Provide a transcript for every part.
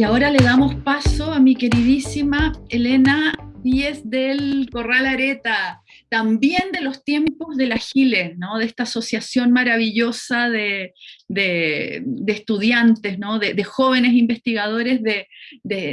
Y ahora le damos paso a mi queridísima Elena Díez del Corral Areta, también de los tiempos de la Giles, ¿no? de esta asociación maravillosa de, estudiantes, ¿no? de, jóvenes investigadores de,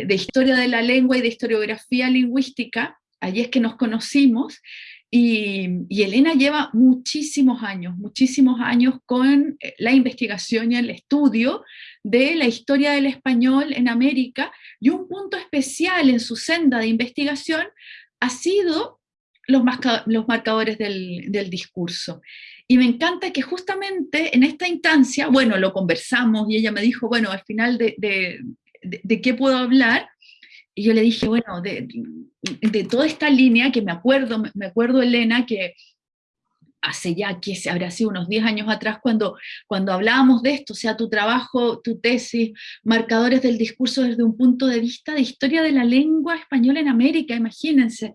historia de la lengua y de historiografía lingüística, allí es que nos conocimos, y, y, Elena lleva muchísimos años, muchísimos años con eh, la investigación y el estudio de la historia del español en América, y un punto especial en su senda de investigación ha sido los, marcadores del, discurso. Y me encanta que justamente en esta instancia, bueno, lo conversamos y ella me dijo, bueno, al final de, de, qué puedo hablar, y yo le dije, bueno, de, de, toda esta línea que me acuerdo, me acuerdo Elena, que hace ya, que se habrá sido unos 10 años atrás, cuando, cuando hablábamos de esto, o sea, tu trabajo, tu tesis, marcadores del discurso desde un punto de vista de historia de la lengua española en América, imagínense,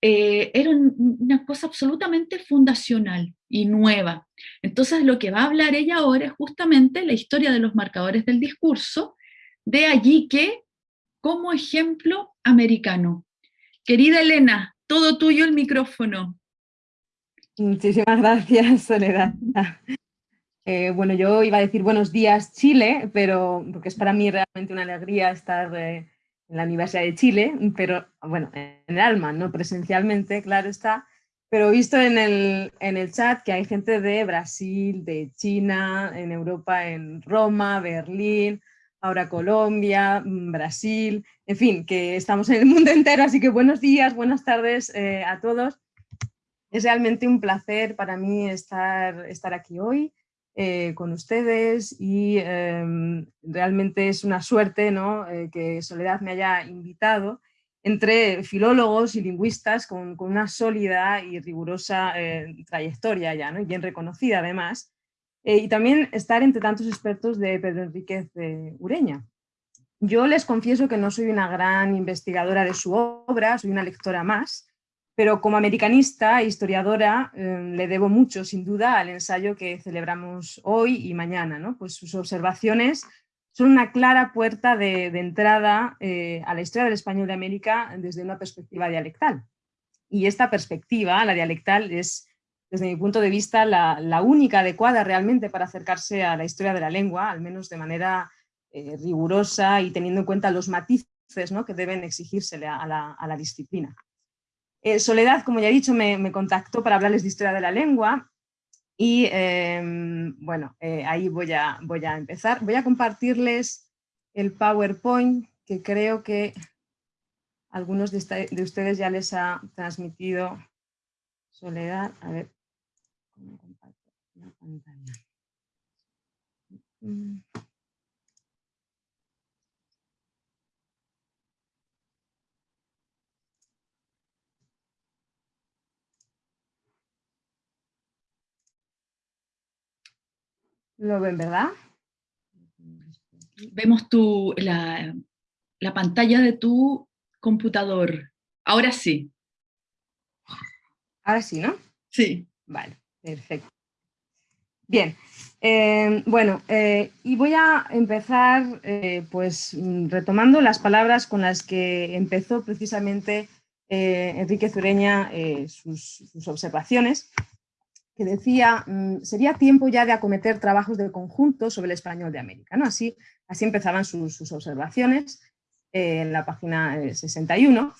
eh, era una cosa absolutamente fundacional y nueva. Entonces lo que va a hablar ella ahora es justamente la historia de los marcadores del discurso, de allí que, como ejemplo americano. Querida Elena, todo tuyo el micrófono. Muchísimas gracias, Soledad. Eh, bueno, yo iba a decir buenos días Chile, pero porque es para mí realmente una alegría estar eh, en la Universidad de Chile, pero bueno, en el alma, no presencialmente, claro está, pero visto en el, en el chat que hay gente de Brasil, de China, en Europa, en Roma, Berlín, ahora Colombia, mm, Brasil, en fin, que estamos en el mundo entero, así que buenos días, buenas tardes eh, a todos. Es realmente un placer para mí estar, estar aquí hoy eh, con ustedes y em, realmente es una suerte ¿no? Eh, que Soledad me haya invitado entre filólogos y lingüistas con, una sólida y rigurosa eh, trayectoria ya, ¿no? bien reconocida además, y también estar entre tantos expertos de Pedro Enríquez de Ureña. Yo les confieso que no soy una gran investigadora de su obra, soy una lectora más, pero como americanista e historiadora em, le debo mucho, sin duda, al ensayo que celebramos hoy y mañana. Pues sus observaciones son una clara puerta de, entrada eh, a la historia del español de América desde una perspectiva dialectal. Y esta perspectiva, la dialectal, es, desde mi punto de vista, la, única adecuada realmente para acercarse a la historia de la lengua, al menos de manera eh, rigurosa y teniendo en cuenta los matices ¿no? que deben exigírsele a la disciplina. Eh, Soledad, como ya he dicho, me, contactó para hablarles de historia de la lengua y em, bueno, eh, ahí voy a, empezar. Voy a compartirles el PowerPoint que creo que algunos de, de ustedes ya les ha transmitido Soledad. A ver, ¿cómo comparto la pantalla? Lo ven, ¿verdad? Vemos tu, la, pantalla de tu computador. Ahora sí. Ahora sí, ¿no? Sí. Vale, perfecto. Bien, eh, bueno, eh, y voy a empezar eh, pues retomando las palabras con las que empezó precisamente Enrique Zureña sus, sus, observaciones que decía, mm, sería tiempo ya de acometer trabajos de conjunto sobre el español de América. ¿no? Así, así empezaban sus, observaciones eh, en la página 61.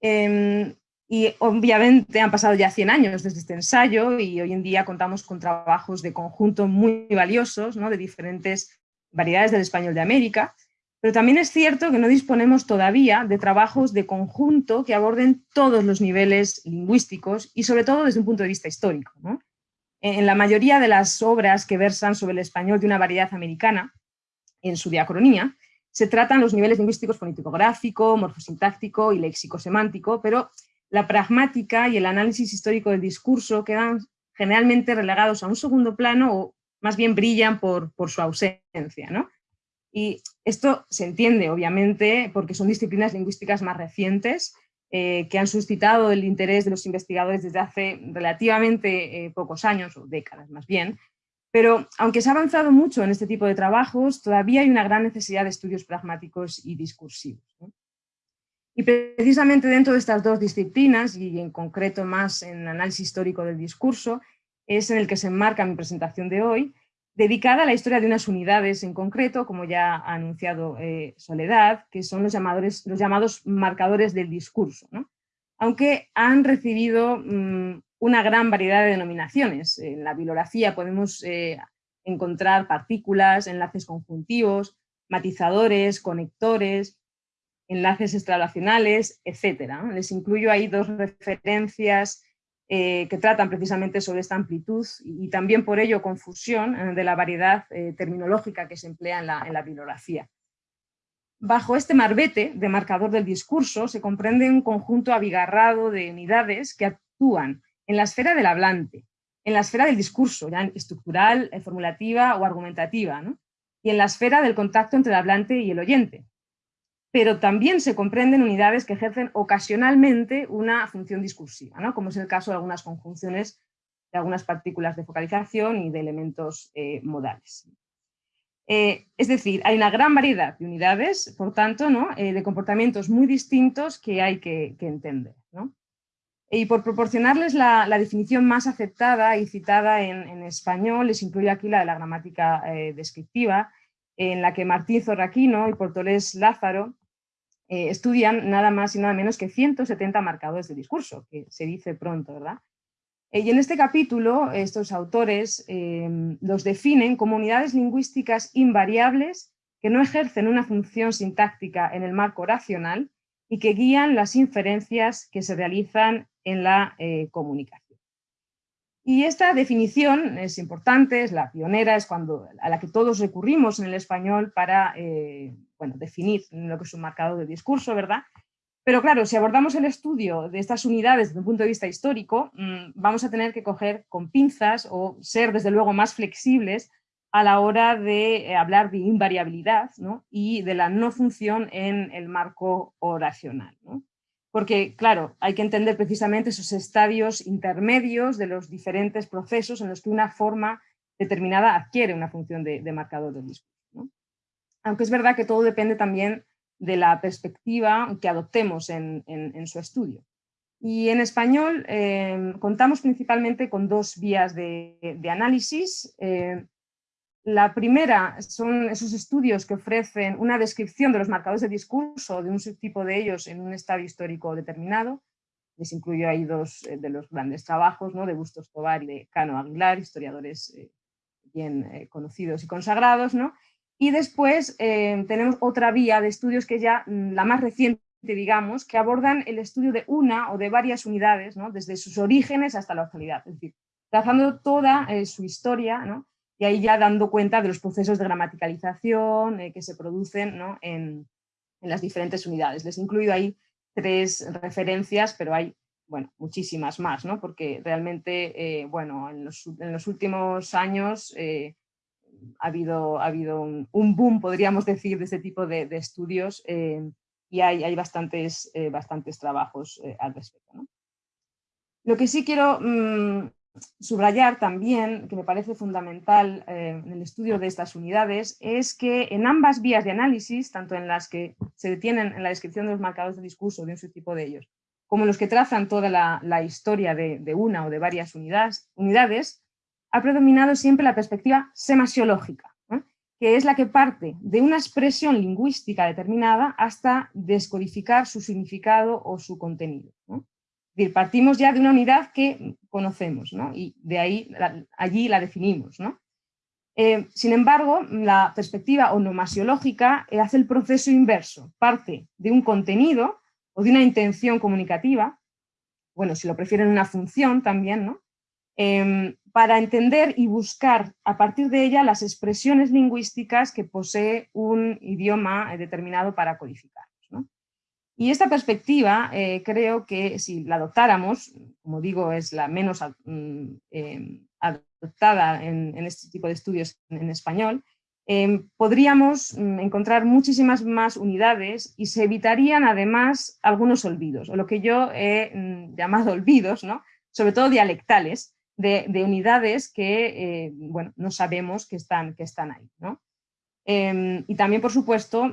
Eh, em, y obviamente han pasado ya 100 años desde este ensayo y hoy en día contamos con trabajos de conjunto muy valiosos ¿no? de diferentes variedades del español de América, pero también es cierto que no disponemos todavía de trabajos de conjunto que aborden todos los niveles lingüísticos y sobre todo desde un punto de vista histórico. ¿no? En la mayoría de las obras que versan sobre el español de una variedad americana, en su diacronía, se tratan los niveles lingüísticos fonético-gráfico, morfosintáctico y léxico-semántico, pero la pragmática y el análisis histórico del discurso quedan generalmente relegados a un segundo plano o más bien brillan por, por su ausencia. ¿no? Y esto se entiende, obviamente, porque son disciplinas lingüísticas más recientes eh, que han suscitado el interés de los investigadores desde hace relativamente eh, pocos años, o décadas más bien, Pero aunque se ha avanzado mucho en este tipo de trabajos, todavía hay una gran necesidad de estudios pragmáticos y discursivos. Y precisamente dentro de estas dos disciplinas, y en concreto más en análisis histórico del discurso, es en el que se enmarca mi presentación de hoy, dedicada a la historia de unas unidades en concreto, como ya ha anunciado eh, Soledad, que son los, llamadores, los llamados marcadores del discurso, aunque han recibido mm, una gran variedad de denominaciones. En la bibliografía podemos eh, encontrar partículas, enlaces conjuntivos, matizadores, conectores, enlaces extralacionales, etc. Les incluyo ahí dos referencias eh, que tratan precisamente sobre esta amplitud y, también por ello confusión eh, de la variedad terminológica que se emplea en la, en la bibliografía. Bajo este marbete de marcador del discurso se comprende un conjunto abigarrado de unidades que actúan en la esfera del hablante, en la esfera del discurso, ya estructural, eh, formulativa o argumentativa, y en la esfera del contacto entre el hablante y el oyente. Pero también se comprenden unidades que ejercen ocasionalmente una función discursiva, ¿no? como es el caso de algunas conjunciones de algunas partículas de focalización y de elementos eh, modales. Eh, es decir, hay una gran variedad de unidades, por tanto, ¿no? de comportamientos muy distintos que hay que, entender. Y por proporcionarles la, definición más aceptada y citada en, español, les incluyo aquí la de la gramática eh, descriptiva, en la que Martí Zorraquino y Portolés Lázaro eh, estudian nada más y nada menos que 170 marcadores de discurso, que se dice pronto, ¿verdad? Eh, y en este capítulo, estos autores los definen como unidades lingüísticas invariables que no ejercen una función sintáctica en el marco racional y que guían las inferencias que se realizan en la eh, comunicación. Y esta definición es importante, es la pionera, es cuando, a la que todos recurrimos en el español para eh, bueno, definir lo que es un marcador de discurso, ¿verdad? Pero claro, si abordamos el estudio de estas unidades desde un punto de vista histórico, mm, vamos a tener que coger con pinzas o ser desde luego más flexibles a la hora de eh, hablar de invariabilidad y de la no función en el marco oracional. ¿no? Porque, claro, hay que entender precisamente esos estadios intermedios de los diferentes procesos en los que una forma determinada adquiere una función de, marcador del discurso. Aunque es verdad que todo depende también de la perspectiva que adoptemos en, su estudio. Y en español eh, contamos principalmente con dos vías de, análisis. Eh, la primera son esos estudios que ofrecen una descripción de los marcadores de discurso de un subtipo de ellos en un estadio histórico determinado. Les incluyo ahí dos eh, de los grandes trabajos, ¿no? de Bustos Tobar y de Cano Aguilar, historiadores eh, bien eh, conocidos y consagrados. ¿no? Y después tenemos otra vía de estudios que ya mm, la más reciente, digamos, que abordan el estudio de una o de varias unidades, ¿no? desde sus orígenes hasta la actualidad. Es decir, trazando toda su historia, ¿no? Y ahí ya dando cuenta de los procesos de gramaticalización eh, que se producen en, las diferentes unidades. Les he incluido ahí tres referencias, pero hay bueno, muchísimas más, ¿no? porque realmente eh, bueno, en los, últimos años eh, ha habido, ha habido un, boom, podríamos decir, de este tipo de, estudios y hay, hay bastantes, bastantes trabajos al respecto. Lo que sí quiero mm, subrayar también, que me parece fundamental eh, en el estudio de estas unidades, es que en ambas vías de análisis, tanto en las que se detienen en la descripción de los marcadores de discurso de un subtipo de ellos, como en los que trazan toda la, historia de, una o de varias unidades, unidades, ha predominado siempre la perspectiva semasiológica, que es la que parte de una expresión lingüística determinada hasta descodificar su significado o su contenido partimos ya de una unidad que conocemos, ¿no? y de ahí, allí la definimos. Eh, sin embargo, la perspectiva onomasiológica hace el proceso inverso, parte de un contenido o de una intención comunicativa, bueno, si lo prefieren una función también, ¿no? Em, para entender y buscar a partir de ella las expresiones lingüísticas que posee un idioma determinado para codificar. Y esta perspectiva eh, creo que si la adoptáramos, como digo, es la menos mm, em, adoptada en, este tipo de estudios en, español, em, podríamos mm, encontrar muchísimas más unidades y se evitarían además algunos olvidos, o lo que yo he mm, llamado olvidos, ¿no? sobre todo dialectales, de, unidades que eh, bueno, no sabemos que están, que están ahí. Em, y también, por supuesto,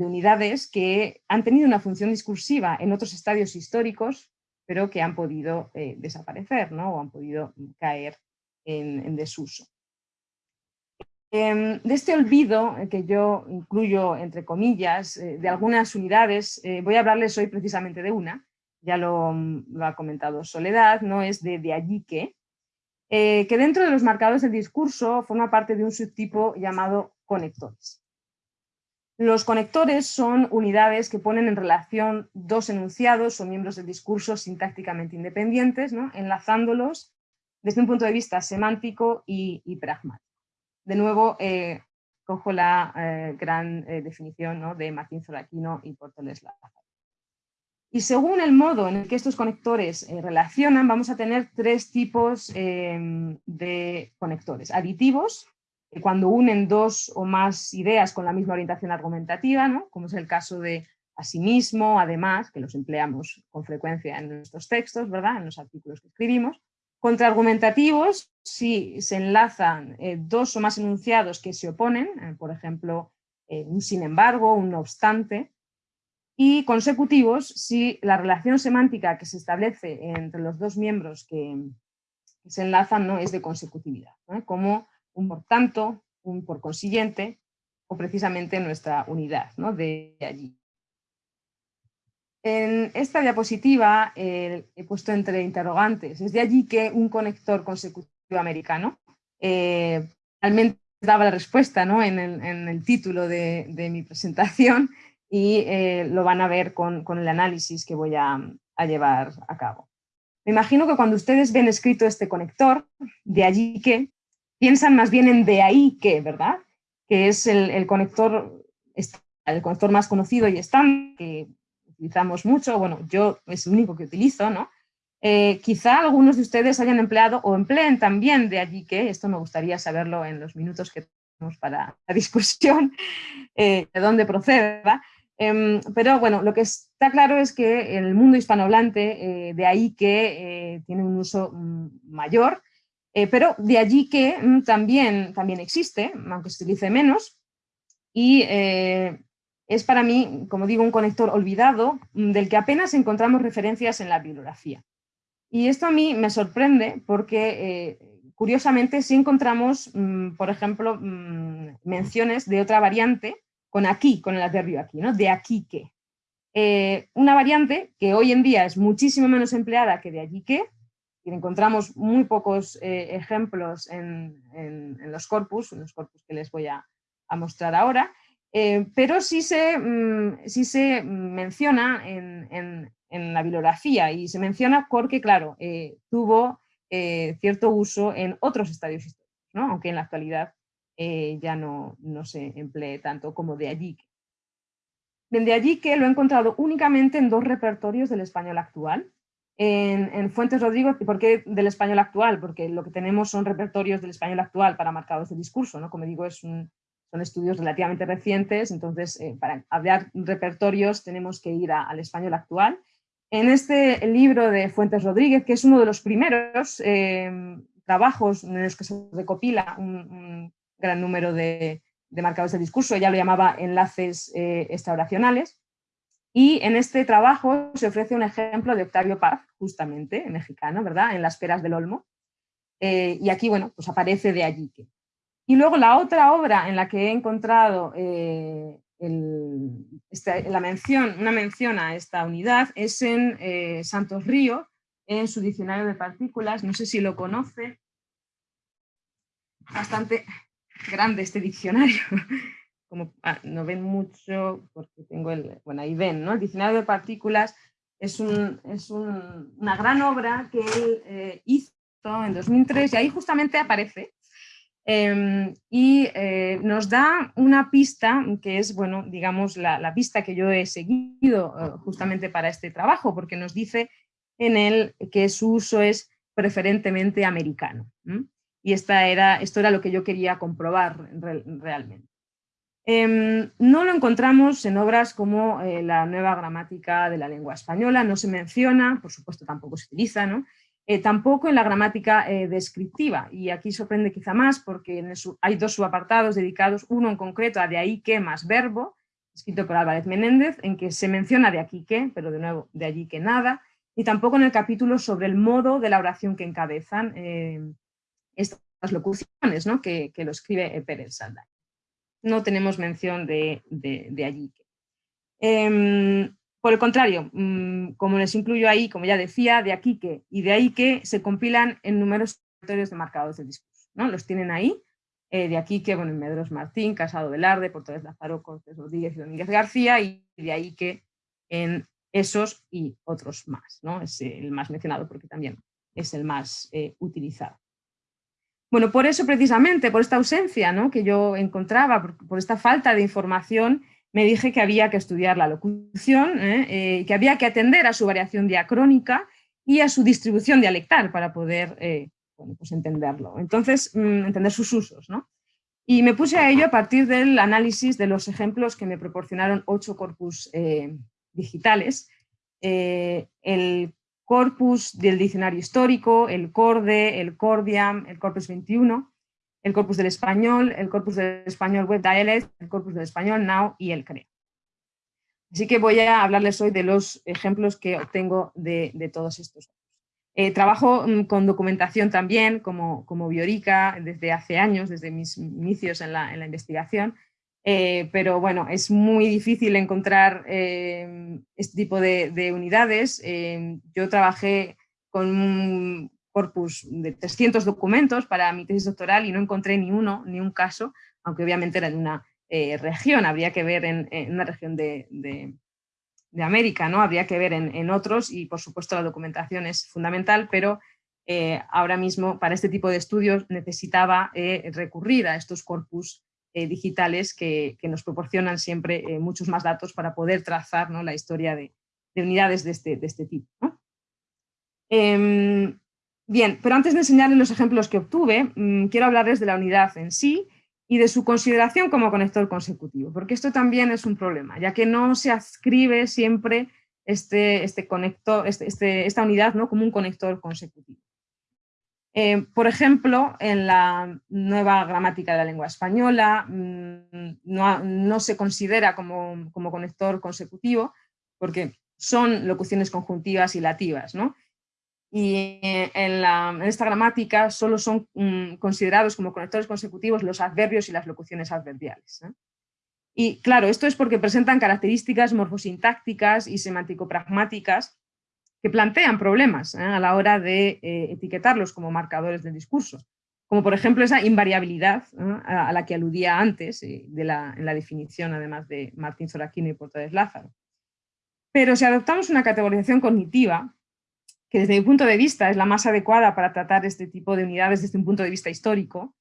de unidades que han tenido una función discursiva en otros estadios históricos, pero que han podido eh, desaparecer ¿no? o han podido caer en, desuso. Em, de este olvido, eh, que yo incluyo entre comillas, eh, de algunas unidades, voy a hablarles hoy precisamente de una, ya lo, ha comentado Soledad, no es de, de allí que, que dentro de los marcadores del discurso forma parte de un subtipo llamado conectores. Los conectores son unidades que ponen en relación dos enunciados o miembros del discurso sintácticamente independientes, enlazándolos desde un punto de vista semántico y, pragmático. De nuevo, eh, cojo la eh, gran eh, definición de Martín Zoraquino y Porteles Lázaro. Y según el modo en el que estos conectores relacionan, vamos a tener tres tipos de conectores. Aditivos, cuando unen dos o más ideas con la misma orientación argumentativa, ¿no? como es el caso de asimismo, además, que los empleamos con frecuencia en nuestros textos, ¿verdad? en los artículos que escribimos. Contraargumentativos, si se enlazan eh, dos o más enunciados que se oponen, eh, por ejemplo, eh, un sin embargo, un no obstante, y consecutivos si la relación semántica que se establece entre los dos miembros que, se enlazan no es de consecutividad, como un por tanto, un por consiguiente, o precisamente nuestra unidad ¿no? de allí. En esta diapositiva he puesto entre interrogantes, es de allí que un conector consecutivo americano eh, realmente daba la respuesta ¿no? en, el, título de, mi presentación y eh, lo van a ver con, el análisis que voy a, a llevar a cabo. Me imagino que cuando ustedes ven escrito este conector, de allí que, piensan más bien en de ahí que, ¿verdad? Que es el, conector, el conector más conocido y estándar, que utilizamos mucho, bueno, yo es el único que utilizo, ¿no? Eh, quizá algunos de ustedes hayan empleado o empleen también de allí que, esto me gustaría saberlo en los minutos que tenemos para la discusión, eh, de dónde procede. Em, pero bueno, lo que está claro es que en el mundo hispanohablante, eh, de ahí que tiene un uso mm, mayor, eh, pero de allí que mm, también, también existe, aunque se utilice menos, y eh, es para mí, como digo, un conector olvidado mm, del que apenas encontramos referencias en la bibliografía. Y esto a mí me sorprende porque, eh, curiosamente, sí encontramos, mm, por ejemplo, menciones de otra variante con aquí, con el adverbio aquí, ¿no? de aquí que. una variante que hoy en día es muchísimo menos empleada que de allí que, encontramos muy pocos eh, ejemplos en, los corpus, en los corpus que les voy a, mostrar ahora, eh, pero sí se, mm, se menciona en, la bibliografía y se menciona porque, claro, eh, tuvo cierto uso en otros estadios históricos, aunque en la actualidad ya no, no se emplee tanto como de allí. De allí que lo he encontrado únicamente en dos repertorios del español actual, en, Fuentes Rodrigo, ¿por qué del español actual? Porque lo que tenemos son repertorios del español actual para marcados de discurso, ¿no? Como digo, son estudios relativamente recientes, entonces eh, para hablar repertorios tenemos que ir al español actual. En este libro de Fuentes Rodríguez, que es uno de los primeros em, trabajos en los que se recopila un, gran número de, de, marcadores de discurso, ella lo llamaba enlaces eh, y en este trabajo se ofrece un ejemplo de Octavio Paz, justamente, mexicano, ¿verdad? En las peras del Olmo. Eh, y aquí, bueno, pues aparece de allí. Y luego la otra obra en la que he encontrado eh, la mención, una mención a esta unidad es en eh, Santos Río, en su diccionario de partículas, no sé si lo conoce, bastante grande este diccionario, como ah, no ven mucho porque tengo el, bueno ahí ven, ¿no? El diccionario de partículas es, un, es un, una gran obra que él eh, hizo en 2003 y ahí justamente aparece em, y eh, nos da una pista que es, bueno, digamos, la, la pista que yo he seguido eh, justamente para este trabajo, porque nos dice en él que su uso es preferentemente americano. Y esta era, esto era lo que yo quería comprobar realmente. Em, no lo encontramos en obras como eh, la nueva gramática de la lengua española, no se menciona, por supuesto tampoco se utiliza, ¿no? tampoco en la gramática descriptiva. Y aquí sorprende quizá más porque hay dos subapartados dedicados, uno en concreto a de ahí que más verbo, escrito por Álvarez Menéndez, en que se menciona de aquí que, pero de nuevo de allí que nada, y tampoco en el capítulo sobre el modo de la oración que encabezan estas locuciones, ¿no? que, lo escribe Pérez Saldaña. No tenemos mención de, allí. Em, por el contrario, mm, como les incluyo ahí, como ya decía, de aquí que y de ahí que se compilan en numerosos territorios de marcados de discurso. ¿no? Los tienen ahí, eh, de aquí que, bueno, en Medros Martín, Casado Velarde, Portales Lázaro, Cortés Rodríguez y Domínguez García, y de ahí que en esos y otros más. ¿no? Es el más mencionado porque también es el más eh, utilizado. Bueno, por eso precisamente, por esta ausencia ¿no? que yo encontraba, por, esta falta de información, me dije que había que estudiar la locución, ¿eh? Eh, que había que atender a su variación diacrónica y a su distribución dialectal para poder eh, pues entenderlo. Entonces, mm, entender sus usos. ¿no? Y me puse a ello a partir del análisis de los ejemplos que me proporcionaron ocho corpus digitales. el corpus del diccionario histórico, el CORDE, el CORDIAM, el Corpus 21, el corpus del español, el corpus del español Web Dialect, el corpus del español Now y el CREA. Así que voy a hablarles hoy de los ejemplos que obtengo de, todos estos. Eh, trabajo mm, con documentación también como, como biorica desde hace años, desde mis inicios en la investigación, eh, pero bueno, es muy difícil encontrar eh, este tipo de, unidades. Eh, yo trabajé con un corpus de 300 documentos para mi tesis doctoral y no encontré ni uno, ni un caso, aunque obviamente era en una región, habría que ver en, una región de, de, América, ¿no? habría que ver en, en, otros y por supuesto la documentación es fundamental, pero ahora mismo para este tipo de estudios necesitaba recurrir a estos corpus eh, digitales que, nos proporcionan siempre eh, muchos más datos para poder trazar ¿no? la historia de, unidades de este, de este tipo. Em, bien, pero antes de enseñarles los ejemplos que obtuve, mm, quiero hablarles de la unidad en sí y de su consideración como conector consecutivo, porque esto también es un problema, ya que no se adscribe siempre este, este conector, este, este, esta unidad ¿no? como un conector consecutivo. Eh, por ejemplo, en la nueva gramática de la lengua española mm, no, se considera como, conector consecutivo porque son locuciones conjuntivas y lativas. Y en, esta gramática solo son mm, considerados como conectores consecutivos los adverbios y las locuciones adverbiales. Y claro, esto es porque presentan características morfosintácticas y semántico-pragmáticas que plantean problemas ¿eh? a la hora de eh, etiquetarlos como marcadores del discurso, como por ejemplo esa invariabilidad a, la que aludía antes eh, de la, en la definición además de Martín Zoraquino y Portales Lázaro. Pero si adoptamos una categorización cognitiva, que desde mi punto de vista es la más adecuada para tratar este tipo de unidades desde un punto de vista histórico,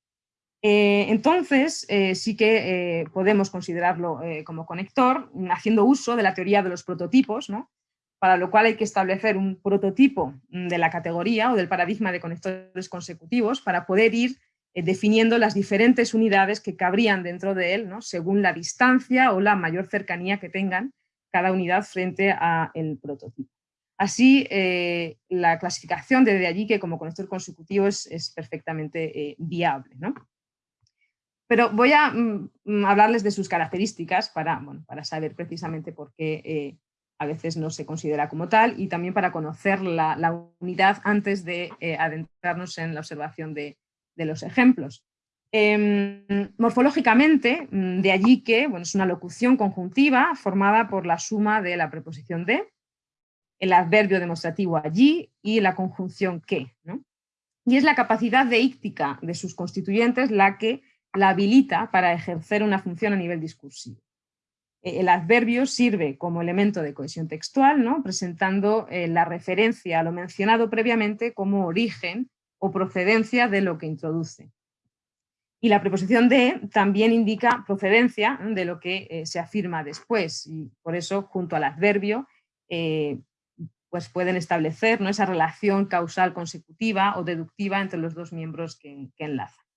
entonces sí que podemos considerarlo como conector, haciendo uso de la teoría de los prototipos, ¿no? Para lo cual hay que establecer un prototipo mm, de la categoría o del paradigma de conectores consecutivos para poder ir eh, definiendo las diferentes unidades que cabrían dentro de él, ¿no? según la distancia o la mayor cercanía que tengan cada unidad frente al prototipo. Así, eh, la clasificación desde allí que como conector consecutivo es, perfectamente eh, viable. Pero voy a mm, mm, hablarles de sus características para, para saber precisamente por qué a veces no se considera como tal, y también para conocer la, unidad antes de eh, adentrarnos en la observación de, los ejemplos. Em, morfológicamente, mm, de allí que bueno, es una locución conjuntiva formada por la suma de la preposición de, el adverbio demostrativo allí y la conjunción que. Y es la capacidad deíctica de sus constituyentes la que la habilita para ejercer una función a nivel discursivo. Eh, el adverbio sirve como elemento de cohesión textual, ¿no? presentando eh, la referencia a lo mencionado previamente como origen o procedencia de lo que introduce. Y la preposición de también indica procedencia de lo que eh, se afirma después, y por eso junto al adverbio pues pueden establecer esa relación causal consecutiva o deductiva entre los dos miembros que enlazan.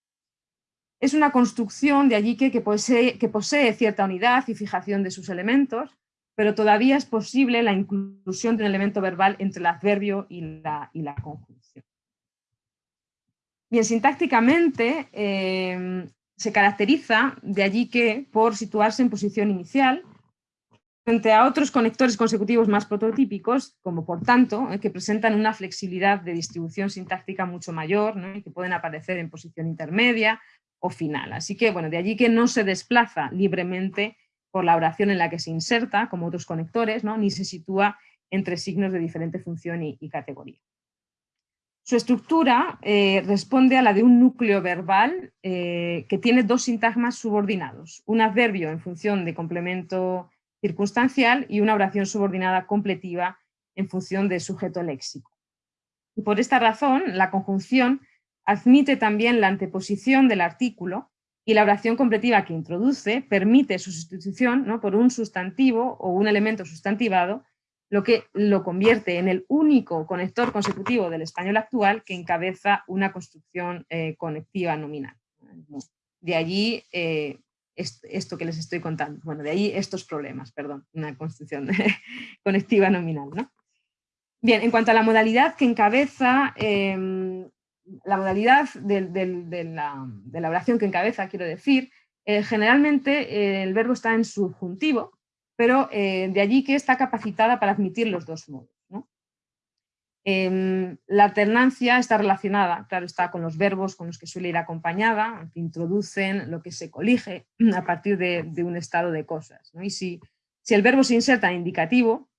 Es una construcción de allí que, posee, cierta unidad y fijación de sus elementos, pero todavía es posible la inclusión de un elemento verbal entre el adverbio y la, conjunción. Bien, sintácticamente em, se caracteriza de allí que por situarse en posición inicial frente a otros conectores consecutivos más prototípicos, como por tanto, eh, que presentan una flexibilidad de distribución sintáctica mucho mayor y que pueden aparecer en posición intermedia o final. Así que, bueno, de allí que no se desplaza libremente por la oración en la que se inserta, como otros conectores, ¿no? ni se sitúa entre signos de diferente función y, categoría. Su estructura eh, responde a la de un núcleo verbal eh, que tiene dos sintagmas subordinados, un adverbio en función de complemento circunstancial y una oración subordinada completiva en función de sujeto léxico. Y por esta razón, la conjunción admite también la anteposición del artículo y la oración completiva que introduce permite su sustitución ¿no? por un sustantivo o un elemento sustantivado, lo que lo convierte en el único conector consecutivo del español actual que encabeza una construcción eh, conectiva nominal. De allí eh, esto que les estoy contando. Bueno, de ahí estos problemas, perdón, una construcción conectiva nominal. ¿no? Bien, en cuanto a la modalidad que encabeza, em, la modalidad de, la, oración que encabeza, quiero decir, eh, generalmente eh, el verbo está en subjuntivo, pero eh, de allí que está capacitada para admitir los dos modos. Em, la alternancia está relacionada, claro, está con los verbos con los que suele ir acompañada, que introducen lo que se colige a partir de, un estado de cosas. Y si, si, el verbo se inserta en indicativo,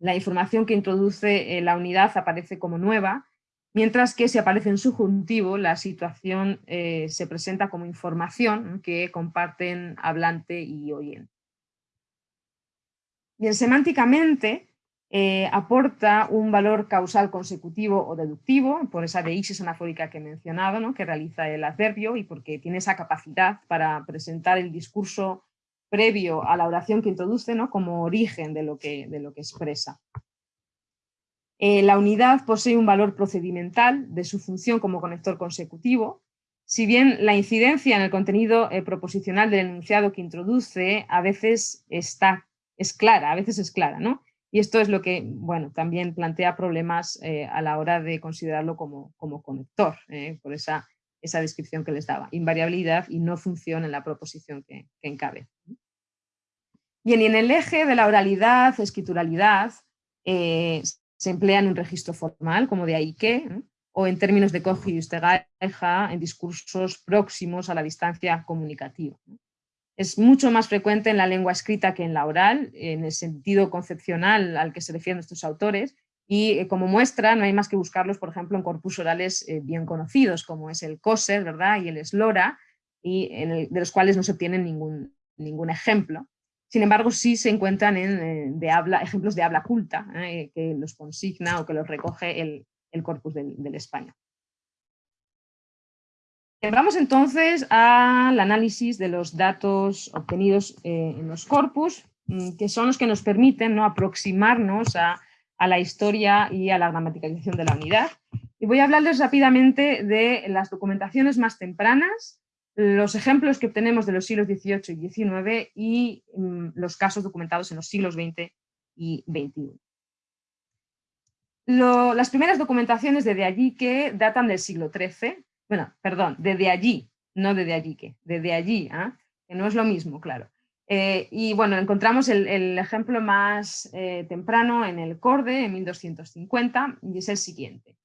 la información que introduce la unidad aparece como nueva, mientras que si aparece en subjuntivo, la situación eh, se presenta como información que comparten hablante y oyente. Bien, semánticamente, eh, aporta un valor causal consecutivo o deductivo, por esa deixis anafórica que he mencionado, ¿no? que realiza el adverbio y porque tiene esa capacidad para presentar el discurso previo a la oración que introduce ¿no? como origen de lo que, de lo que expresa. Eh, la unidad posee un valor procedimental de su función como conector consecutivo, si bien la incidencia en el contenido eh, proposicional del enunciado que introduce a veces está, es clara, a veces es clara, ¿no? Y esto es lo que bueno, también plantea problemas eh, a la hora de considerarlo como, como conector, por esa, esa descripción que les daba. Invariabilidad y no función en la proposición que, encabeza. Bien, y en el eje de la oralidad, escrituralidad, se emplea en un registro formal, como de ahí que, o en términos de y en discursos próximos a la distancia comunicativa. Es mucho más frecuente en la lengua escrita que en la oral, en el sentido concepcional al que se refieren estos autores, y eh, como muestra no hay más que buscarlos, por ejemplo, en corpus orales eh, bien conocidos, como es el Coser ¿verdad? y el Eslora, y de los cuales no se obtiene ningún, ningún ejemplo. Sin embargo, sí se encuentran en, eh, de habla, ejemplos de habla culta, que los consigna o que los recoge el, corpus del, del español. Vamos entonces al análisis de los datos obtenidos eh, en los corpus, mm, que son los que nos permiten ¿no? aproximarnos a, la historia y a la gramaticalización de la unidad. Y voy a hablarles rápidamente de las documentaciones más tempranas, los ejemplos que obtenemos de los siglos XVIII y XIX y mm, los casos documentados en los siglos XX y XXI. las primeras documentaciones de allí que datan del siglo XIII, bueno, perdón, desde allí, no desde allí que, desde allí, ¿ah? que no es lo mismo, claro. Eh, y bueno, encontramos el, ejemplo más eh, temprano en el Corde, en 1250, y es el siguiente.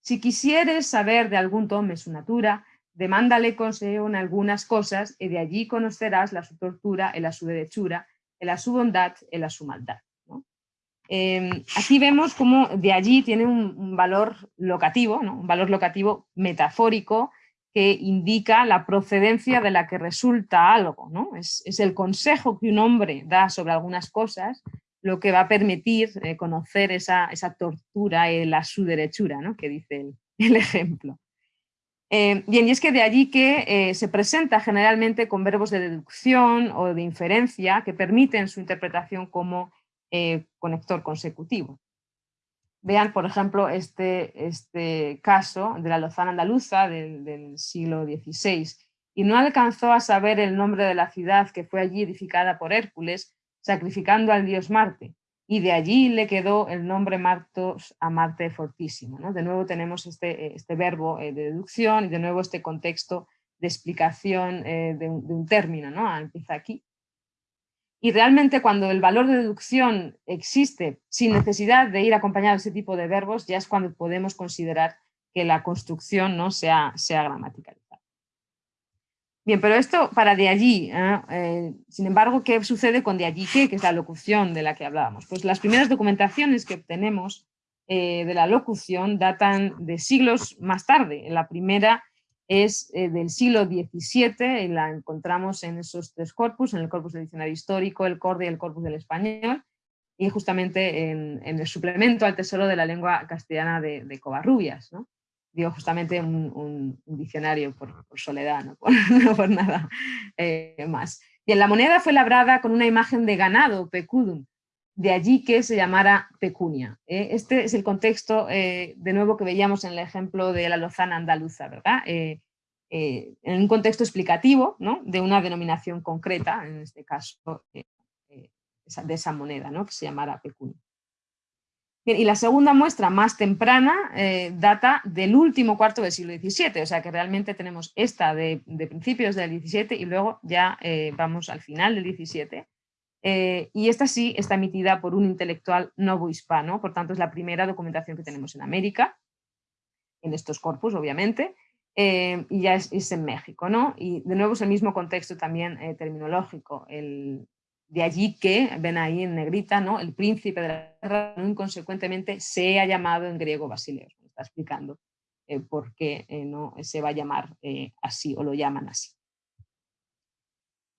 Si quisieres saber de algún tome su natura, demándale consejo en algunas cosas, y de allí conocerás la su tortura, la su derechura, la su bondad, la su maldad. Em, aquí vemos cómo de allí tiene un, valor locativo, un valor locativo metafórico que indica la procedencia de la que resulta algo. ¿no? Es, el consejo que un hombre da sobre algunas cosas lo que va a permitir eh, conocer esa, tortura y la su derechura, ¿no? que dice el, ejemplo. Em, bien, y es que de allí que eh, se presenta generalmente con verbos de deducción o de inferencia que permiten su interpretación como eh, conector consecutivo. Vean, por ejemplo, este, este caso de la lozana andaluza del, siglo XVI. Y no alcanzó a saber el nombre de la ciudad que fue allí edificada por Hércules, sacrificando al dios Marte. Y de allí le quedó el nombre Martos a Marte fortísimo. ¿no? De nuevo tenemos este, este verbo de deducción y de nuevo este contexto de explicación de, un, de, un, término, ¿no? Ah, empieza aquí. Y realmente cuando el valor de deducción existe sin necesidad de ir acompañado de ese tipo de verbos, ya es cuando podemos considerar que la construcción no sea, sea gramaticalizada. Bien, pero esto para de allí, ¿eh? Eh, sin embargo, ¿qué sucede con de allí qué? Que es la locución de la que hablábamos. Pues las primeras documentaciones que obtenemos eh, de la locución datan de siglos más tarde. La primera es del siglo XVII y la encontramos en esos tres corpus, en el corpus del diccionario histórico, el corde y el corpus del español, y justamente en, el suplemento al tesoro de la lengua castellana de, de Covarrubias. ¿no? Digo justamente un, diccionario por, soledad, no por, nada eh, más. Bien, la moneda fue labrada con una imagen de ganado, pecudum, de allí que se llamara pecunia. ¿eh? Este es el contexto, eh, de nuevo, que veíamos en el ejemplo de la lozana andaluza, ¿verdad? en un contexto explicativo ¿no? de una denominación concreta, en este caso de esa moneda, ¿no? que se llamara pecunia y la segunda muestra más temprana eh, data del último cuarto del siglo XVII, o sea que realmente tenemos esta de, principios del XVII y luego ya eh, vamos al final del XVII. Eh, y esta sí está emitida por un intelectual novohispano, por tanto es la primera documentación que tenemos en América, en estos corpus obviamente, y ya es, en México. ¿no? Y de nuevo es el mismo contexto también terminológico, de allí que, ven ahí en negrita, ¿no? el príncipe de la guerra inconsecuentemente se ha llamado en griego Basileos. Está explicando eh, por qué eh, no se va a llamar eh, así o lo llaman así.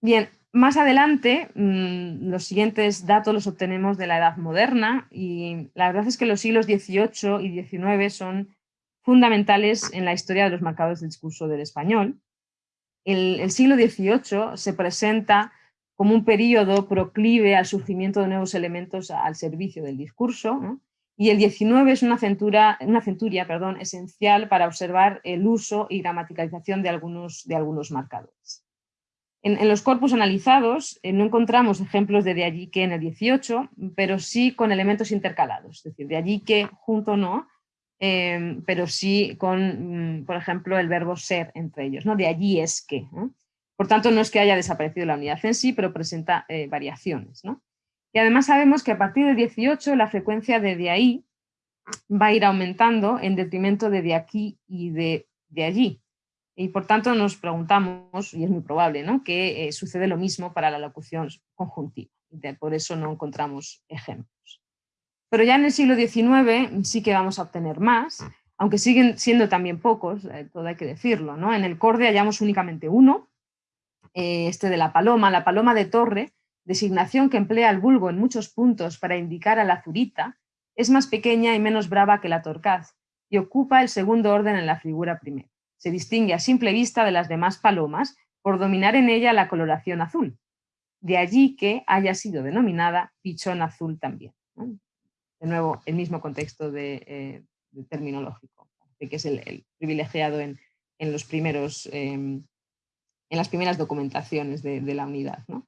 Bien, más adelante mm, los siguientes datos los obtenemos de la Edad Moderna y la verdad es que los siglos XVIII y XIX son fundamentales en la historia de los marcadores del discurso del español. El siglo XVIII se presenta como un periodo proclive al surgimiento de nuevos elementos al servicio del discurso, y el 19 es una, centuria esencial para observar el uso y gramaticalización de algunos, de algunos marcadores. En, los corpus analizados eh, no encontramos ejemplos de de allí que en el 18, pero sí con elementos intercalados, es decir, de allí que junto no, eh, pero sí con, mm, por ejemplo, el verbo ser entre ellos, ¿no? de allí es que. Por tanto, no es que haya desaparecido la unidad en sí, pero presenta eh, variaciones. Y además sabemos que a partir del 18 la frecuencia de de ahí va a ir aumentando en detrimento de de aquí y de, de allí. Y por tanto nos preguntamos, y es muy probable, ¿no? que eh, sucede lo mismo para la locución conjuntiva. por eso no encontramos ejemplos. Pero ya en el siglo XIX sí que vamos a obtener más, aunque siguen siendo también pocos, eh, todo hay que decirlo. ¿no? En el corde hallamos únicamente uno, eh, este de la paloma, la paloma de torre, designación que emplea el vulgo en muchos puntos para indicar a la zurita, es más pequeña y menos brava que la torcaz y ocupa el segundo orden en la figura primera. Se distingue a simple vista de las demás palomas por dominar en ella la coloración azul. De allí que haya sido denominada pichón azul también. De nuevo, el mismo contexto de, eh, terminológico, que es el, privilegiado en, los primeros em, en las primeras documentaciones de, la unidad. ¿no?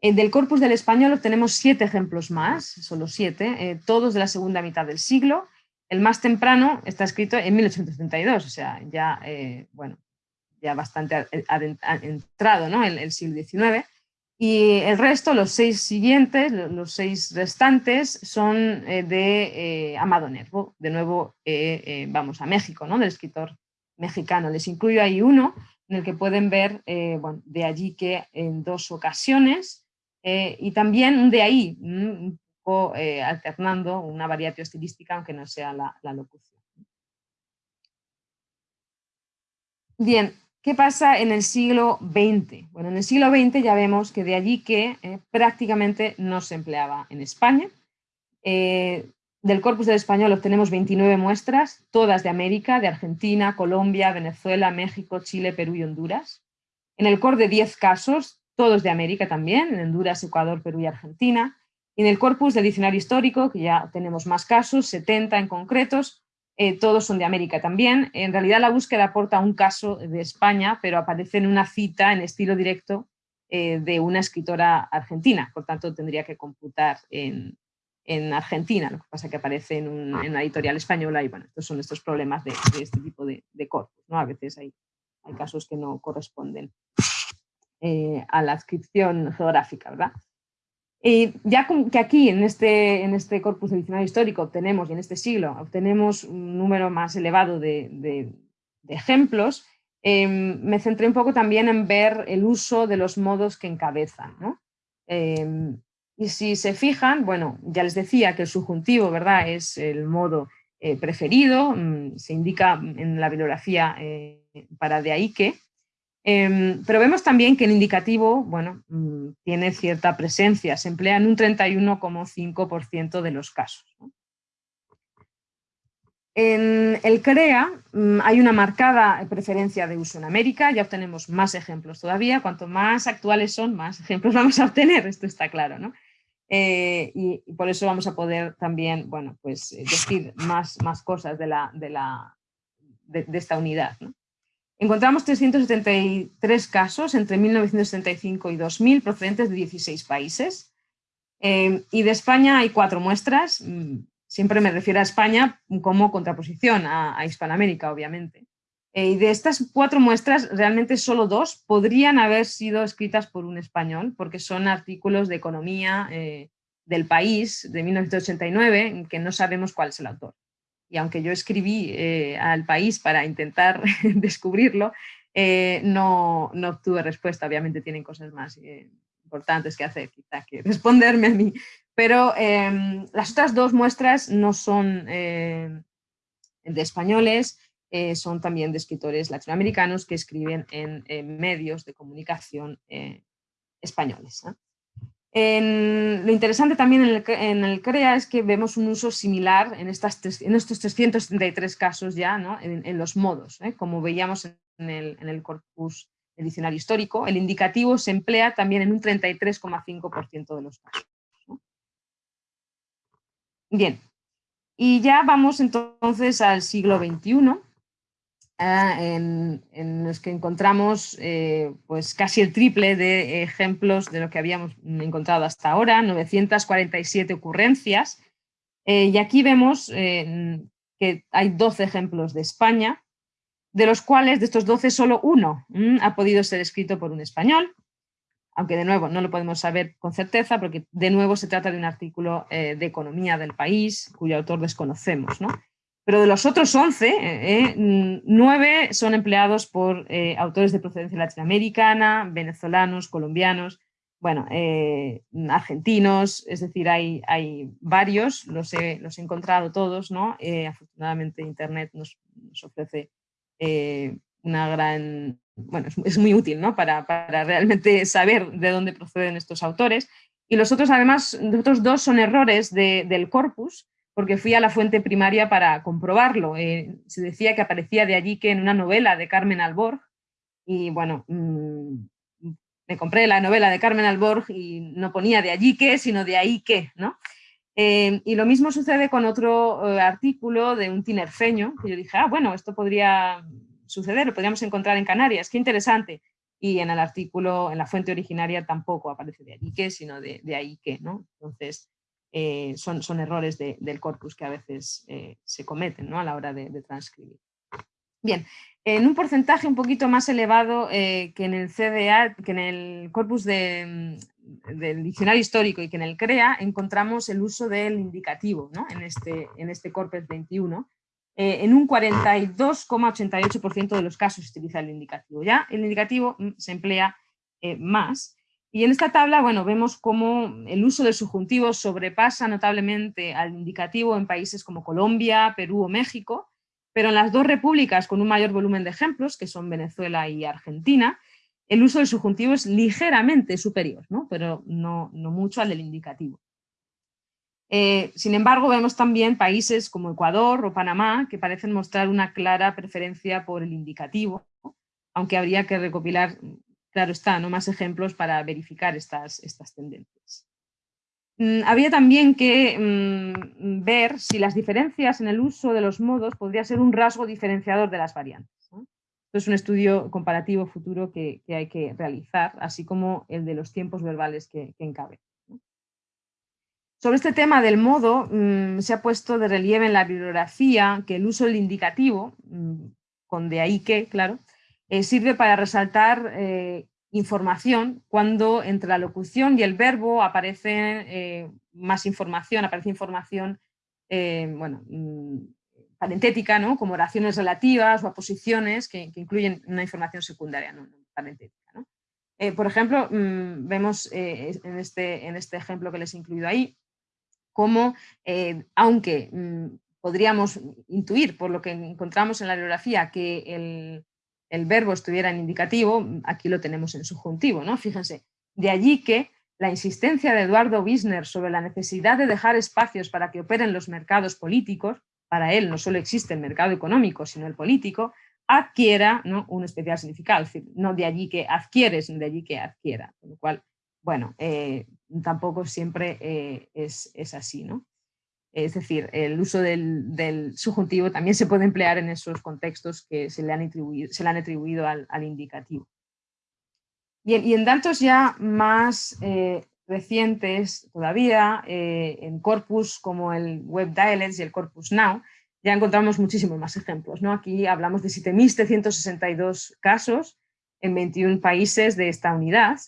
Eh, del corpus del español obtenemos siete ejemplos más, solo siete, eh, todos de la segunda mitad del siglo. El más temprano está escrito en 1832, o sea, ya, eh, bueno, ya bastante entrado ¿no? el, el, siglo XIX. Y el resto, los seis siguientes, los seis restantes, son de Amado Nervo. De nuevo, vamos a México, ¿no? del escritor mexicano. Les incluyo ahí uno en el que pueden ver eh, bueno, de allí que en dos ocasiones eh, y también de ahí, mm, un poco eh, alternando una variación estilística aunque no sea la, la, locución. Bien, ¿qué pasa en el siglo XX? Bueno, en el siglo XX ya vemos que de allí que prácticamente no se empleaba en España. Del corpus del español obtenemos 29 muestras, todas de América, de Argentina, Colombia, Venezuela, México, Chile, Perú y Honduras. En el cor de 10 casos, todos de América también, en Honduras, Ecuador, Perú y Argentina. Y en el corpus del diccionario histórico, que ya tenemos más casos, 70 en concretos, eh, todos son de América también. En realidad la búsqueda aporta un caso de España, pero aparece en una cita en estilo directo eh, de una escritora argentina, por tanto tendría que computar en, en Argentina, lo que pasa que aparece en, una editorial española y bueno, estos son estos problemas de, este tipo de, corpus, ¿no? A veces hay, hay casos que no corresponden eh, a la adscripción geográfica, ¿verdad? Y ya que aquí en este, en este corpus de diccionario histórico obtenemos, y en este siglo, obtenemos un número más elevado de, ejemplos, em, me centré un poco también en ver el uso de los modos que encabezan. ¿no? Em, y si se fijan, bueno, ya les decía que el subjuntivo, ¿verdad? Es el modo eh, preferido, mm, se indica en la bibliografía eh, para de ahí que, em, pero vemos también que el indicativo, bueno, mm, tiene cierta presencia, se emplea en un 31,5% de los casos. En el CREA mm, hay una marcada preferencia de uso en América, ya obtenemos más ejemplos todavía, cuanto más actuales son, más ejemplos vamos a obtener, esto está claro, ¿no? Eh, y, por eso vamos a poder también, bueno, pues eh, decir más, cosas de, la, de, la, de, esta unidad. Encontramos 373 casos entre 1975 y 2000 procedentes de 16 países. Eh, y de España hay cuatro muestras, mm, siempre me refiero a España como contraposición a, a Hispanoamérica, obviamente. Eh, y de estas cuatro muestras, realmente solo dos podrían haber sido escritas por un español, porque son artículos de economía eh, del país de 1989, que no sabemos cuál es el autor. Y aunque yo escribí eh, al país para intentar descubrirlo, no, no, obtuve respuesta. Obviamente tienen cosas más importantes que hacer, quizá que responderme a mí. Pero em, las otras dos muestras no son de españoles, eh, son también de escritores latinoamericanos que escriben en, medios de comunicación eh, españoles. lo interesante también en el, CREA es que vemos un uso similar en, estas, en estos 373 casos ya, en, los modos. ¿eh? Como veíamos en el, en el corpus del diccionario histórico, el indicativo se emplea también en un 33,5% de los casos. Bien, y ya vamos entonces al siglo XXI, Ah, en, los que encontramos eh, pues casi el triple de ejemplos de lo que habíamos encontrado hasta ahora, 947 ocurrencias. Eh, y aquí vemos eh, que hay 12 ejemplos de España, de los cuales de estos 12 solo uno mm, ha podido ser escrito por un español, aunque de nuevo no lo podemos saber con certeza porque de nuevo se trata de un artículo de economía del país cuyo autor desconocemos. ¿no? Pero de los otros 11, 9 eh, son empleados por eh, autores de procedencia latinoamericana, venezolanos, colombianos, bueno, eh, argentinos, es decir, hay, hay varios, los he, los he encontrado todos, ¿no? afortunadamente Internet nos, ofrece una gran, bueno, es, muy útil, ¿no? Para, para, realmente saber de dónde proceden estos autores. Y los otros, además, los otros dos son errores del corpus, porque fui a la fuente primaria para comprobarlo. Eh, se decía que aparecía de allí que en una novela de Carmen Alborg, y bueno, mm, me compré la novela de Carmen Alborg y no ponía de allí que, sino de ahí que, ¿no? Eh, y lo mismo sucede con otro eh, artículo de un tinerfeño, que yo dije, ah, bueno, esto podría suceder, lo podríamos encontrar en Canarias, qué interesante. Y en el artículo, en la fuente originaria, tampoco aparece de allí que, sino de, de ahí que, ¿no? Entonces, eh, son, son, errores del corpus que a veces eh, se cometen ¿no? a la hora de, transcribir. Bien, en un porcentaje un poquito más elevado eh, que en el CDA, que en el corpus mm, del diccionario histórico y que en el CREA, encontramos el uso del indicativo ¿no? en, este, en este corpus 21. en un 42,88% de los casos se utiliza el indicativo. Ya el indicativo mm, se emplea más y en esta tabla, bueno, vemos cómo el uso del subjuntivo sobrepasa notablemente al indicativo en países como Colombia, Perú o México, pero en las dos repúblicas con un mayor volumen de ejemplos, que son Venezuela y Argentina, el uso del subjuntivo es ligeramente superior, ¿no? pero no, mucho al del indicativo. Eh, sin embargo, vemos también países como Ecuador o Panamá que parecen mostrar una clara preferencia por el indicativo, aunque habría que recopilar claro está, ¿no? más ejemplos para verificar estas, estas tendencias. Mm, había también que mm, ver si las diferencias en el uso de los modos podría ser un rasgo diferenciador de las variantes. Esto es un estudio comparativo futuro que, hay que realizar, así como el de los tiempos verbales que, que encabe. Sobre este tema del modo, mm, se ha puesto de relieve en la bibliografía que el uso del indicativo, con de ahí que, claro, eh, sirve para resaltar eh, información cuando entre la locución y el verbo aparece eh, más información, aparece información bueno, mm, parentética, ¿no? como oraciones relativas o aposiciones que, que incluyen una información secundaria, no, parentética. ¿no? por ejemplo, vemos en, este, en este ejemplo que les he incluido ahí, como, aunque podríamos intuir por lo que encontramos en la bibliografía que el, verbo estuviera en indicativo, aquí lo tenemos en subjuntivo, ¿no? Fíjense, de allí que la insistencia de Eduardo Wisner sobre la necesidad de dejar espacios para que operen los mercados políticos, para él no solo existe el mercado económico, sino el político, adquiera ¿no? un especial significado, es decir, no de allí que adquiere, sino de allí que adquiera, con lo cual, bueno, eh, tampoco siempre eh, es, es, así, ¿no? Es decir, el uso del, subjuntivo también se puede emplear en esos contextos que se le han atribuido, al, indicativo. Bien, y en datos ya más eh, recientes todavía, eh, en corpus como el Web Dialects y el Corpus Now, ya encontramos muchísimos más ejemplos. ¿no? Aquí hablamos de 7.762 casos en 21 países de esta unidad,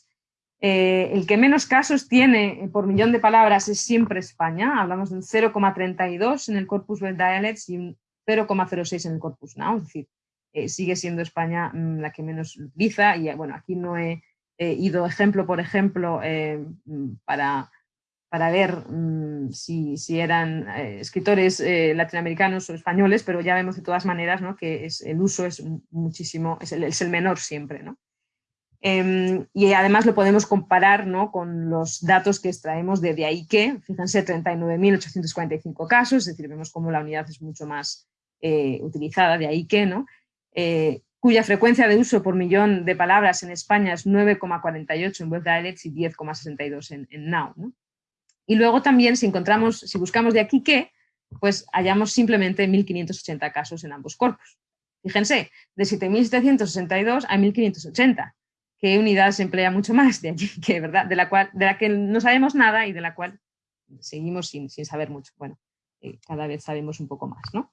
eh, el que menos casos tiene por millón de palabras es siempre España, hablamos de un 0,32 en el Corpus Web Dialects y un 0,06 en el Corpus Now, es decir, eh, sigue siendo España mm, la que menos utiliza y bueno, aquí no he, ido ejemplo por ejemplo eh, mm, para, para ver mm, si, eran escritores latinoamericanos o españoles, pero ya vemos de todas maneras ¿no? que es, el uso es muchísimo, es el, es el menor siempre. ¿no? Em, y además lo podemos comparar ¿no? con los datos que extraemos de, ahí que, fíjense, 39.845 casos, es decir, vemos cómo la unidad es mucho más eh, utilizada, de ahí que, ¿no? Eh, cuya frecuencia de uso por millón de palabras en España es 9,48 en Web Dialects y 10,62 en, en, Now. ¿no? Y luego también, si encontramos, si buscamos de aquí que, pues hallamos simplemente 1.580 casos en ambos corpus. Fíjense, de 7.762 a 1.580 qué unidad se emplea mucho más de allí, que, ¿verdad? De, la cual, de la que no sabemos nada y de la cual seguimos sin, saber mucho. Bueno, eh, cada vez sabemos un poco más, ¿no?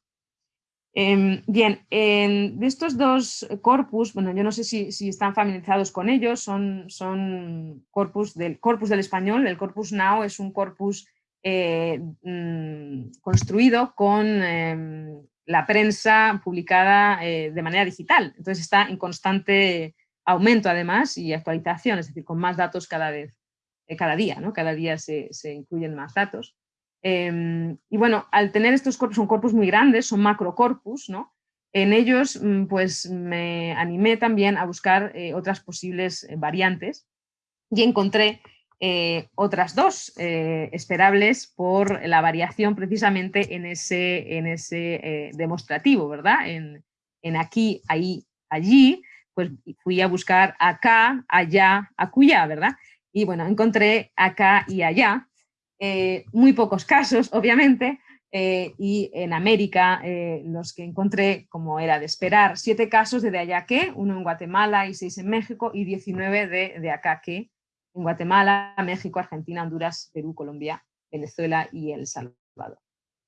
Em, bien, de estos dos corpus, bueno, yo no sé si, están familiarizados con ellos, son, son corpus, del, corpus del español, el corpus now es un corpus eh, mm, construido con em, la prensa publicada eh, de manera digital, entonces está en constante aumento además y actualización, es decir, con más datos cada vez, eh, cada día, ¿no? Cada día se, incluyen más datos. Em, y bueno, al tener estos corpus, son corpus muy grandes, son macrocorpus, ¿no? En ellos, mm, pues me animé también a buscar eh, otras posibles eh, variantes y encontré otras dos esperables por la variación precisamente en ese, en ese demostrativo, ¿verdad? En, en aquí, ahí, allí, pues fui a buscar acá, allá, acullá, ¿verdad? Y bueno, encontré acá y allá, eh, muy pocos casos, obviamente, eh, y en América eh, los que encontré, como era de esperar, siete casos de de allá que, uno en Guatemala y seis en México, y 19 de, de acá que, en Guatemala, México, Argentina, Honduras, Perú, Colombia, Venezuela y El Salvador.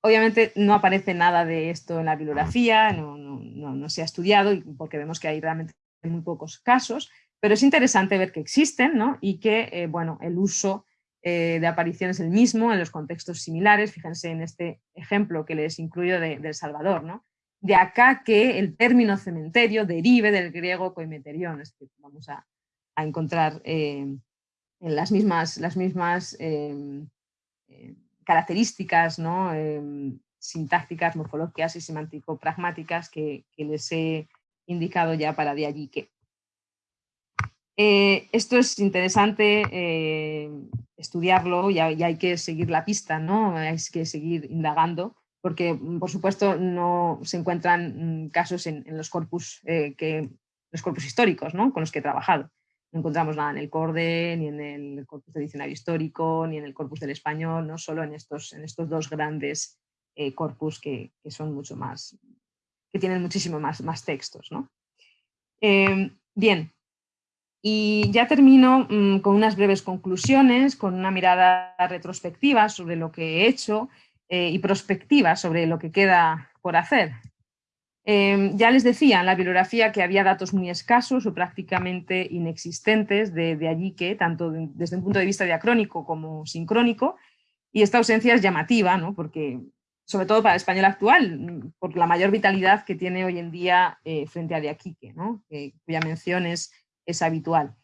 Obviamente no aparece nada de esto en la bibliografía, no, no, no se ha estudiado, porque vemos que hay realmente en muy pocos casos, pero es interesante ver que existen ¿no? y que eh, bueno, el uso eh, de aparición es el mismo en los contextos similares, fíjense en este ejemplo que les incluyo de, El Salvador, ¿no? de acá que el término cementerio derive del griego coimeterión, vamos a, encontrar eh, las mismas, las mismas características ¿no? sintácticas, morfológicas y semántico-pragmáticas que, que les he indicado ya para de allí que. Eh, esto es interesante eh, estudiarlo y, hay que seguir la pista, ¿no? hay que seguir indagando, porque mm, por supuesto no se encuentran mm, casos en, los corpus eh, que, los corpus históricos ¿no? con los que he trabajado. No encontramos nada en el CORDE, ni en el corpus de diccionario histórico, ni en el corpus del español, no solo en estos, dos grandes corpus que, son mucho más que tienen muchísimo más, más textos. ¿no? Em, bien, Y ya termino mm, con unas breves conclusiones, con una mirada retrospectiva sobre lo que he hecho eh, y prospectiva sobre lo que queda por hacer. Em, ya les decía en la bibliografía que había datos muy escasos o prácticamente inexistentes de, allí que, tanto desde un punto de vista diacrónico como sincrónico, y esta ausencia es llamativa, ¿no? porque, sobre todo para el español actual, por la mayor vitalidad que tiene hoy en día eh, frente a de Aquique, ¿no? cuya mención es, habitual.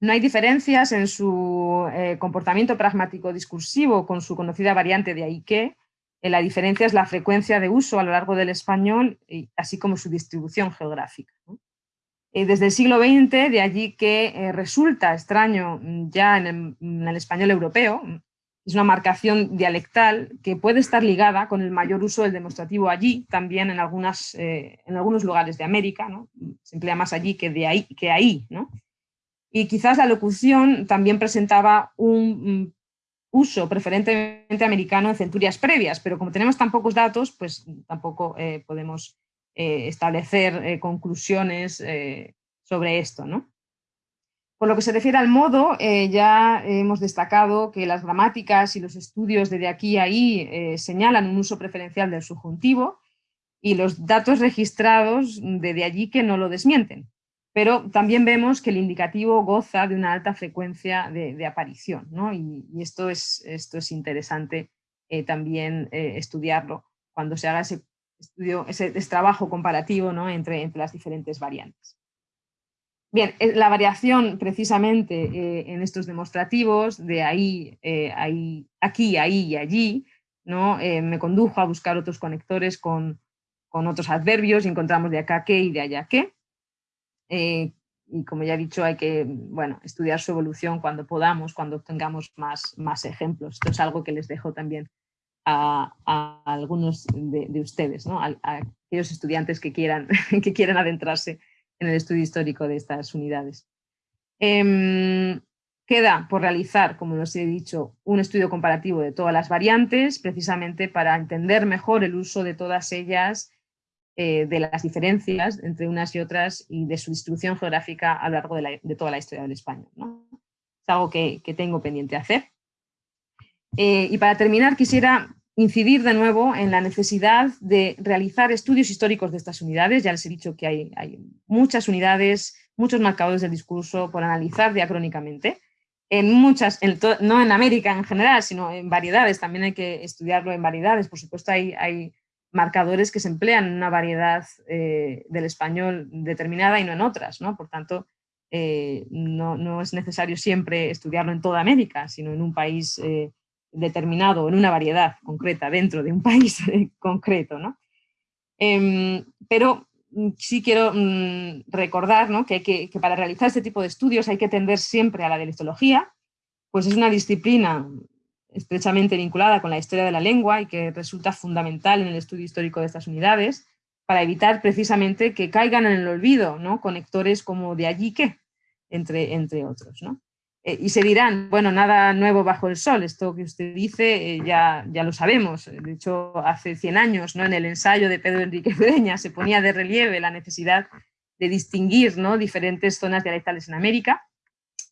No hay diferencias en su eh, comportamiento pragmático discursivo con su conocida variante de Aique, eh, la diferencia es la frecuencia de uso a lo largo del español, así como su distribución geográfica. Desde el siglo XX, de allí que resulta extraño mm, ya en el, español europeo, es una marcación dialectal que puede estar ligada con el mayor uso del demostrativo allí, también en, algunas, en algunos lugares de América, se emplea más allí que, de ahí, que ahí. Y quizás la locución también presentaba un mm, uso preferentemente americano en centurias previas, pero como tenemos tan pocos datos, pues tampoco eh, podemos eh, establecer eh, conclusiones sobre esto. ¿no? Por lo que se refiere al modo, ya hemos destacado que las gramáticas y los estudios de, de aquí a ahí señalan un uso preferencial del subjuntivo y los datos registrados de, de allí que no lo desmienten pero también vemos que el indicativo goza de una alta frecuencia de, aparición, ¿no? y, esto, es, esto es interesante eh, también eh, estudiarlo cuando se haga ese, estudio, ese, trabajo comparativo ¿no? entre, entre las diferentes variantes. Bien, eh, la variación precisamente en estos demostrativos de ahí, ahí, aquí, ahí y allí, ¿no? me condujo a buscar otros conectores con, con otros adverbios y encontramos de acá que y de allá que. Eh, y como ya he dicho, hay que bueno, estudiar su evolución cuando podamos, cuando tengamos más, más ejemplos. Esto es algo que les dejo también a, algunos de, ustedes, ¿no? a, aquellos estudiantes que quieran, que quieran adentrarse en el estudio histórico de estas unidades. Em, queda por realizar, como les he dicho, un estudio comparativo de todas las variantes, precisamente para entender mejor el uso de todas ellas eh, de las diferencias entre unas y otras y de su distribución geográfica a lo largo de, toda la historia del español. Es algo que, tengo pendiente hacer. Eh, y para terminar quisiera incidir de nuevo en la necesidad de realizar estudios históricos de estas unidades. Ya les he dicho que hay, muchas unidades, muchos marcadores del discurso por analizar diacrónicamente. En muchas, no en América en general, sino en variedades, también hay que estudiarlo en variedades. Por supuesto hay, marcadores que se emplean en una variedad eh, del español determinada y no en otras, ¿no? Por tanto, eh, no, es necesario siempre estudiarlo en toda América, sino en un país eh, determinado, en una variedad concreta, dentro de un país concreto, ¿no? Em, pero mm, sí quiero mm, recordar que, que, que, para realizar este tipo de estudios hay que tender siempre a la dialectología, pues es una disciplina estrechamente vinculada con la historia de la lengua y que resulta fundamental en el estudio histórico de estas unidades, para evitar precisamente que caigan en el olvido ¿no? conectores como de allí que, entre, entre otros. ¿no? Eh, y se dirán, bueno, nada nuevo bajo el sol, esto que usted dice eh, ya, ya lo sabemos, de hecho hace 100 años ¿no? en el ensayo de Pedro Enrique Breña se ponía de relieve la necesidad de distinguir ¿no? diferentes zonas dialectales en América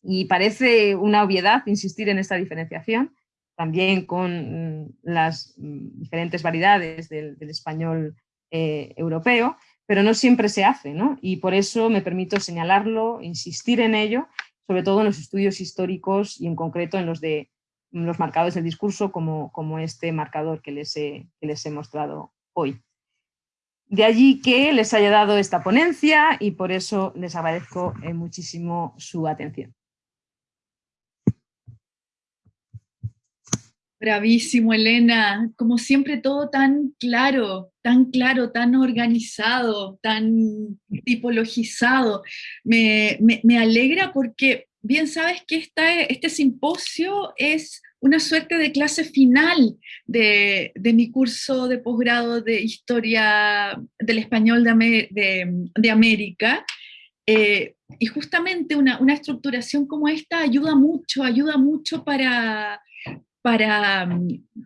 y parece una obviedad insistir en esta diferenciación, también con mm, las mm, diferentes variedades del, español eh, europeo, pero no siempre se hace, ¿no? Y por eso me permito señalarlo, insistir en ello, sobre todo en los estudios históricos y en concreto en los de los marcadores del discurso como, como este marcador que les, he, les he mostrado hoy. De allí que les haya dado esta ponencia y por eso les agradezco eh, muchísimo su atención. Bravísimo, Elena. Como siempre, todo tan claro, tan claro, tan organizado, tan tipologizado. Me, alegra porque bien sabes que esta, este simposio es una suerte de clase final de, mi curso de posgrado de Historia del Español de, América. Eh, y justamente una, una estructuración como esta ayuda mucho, ayuda mucho para para,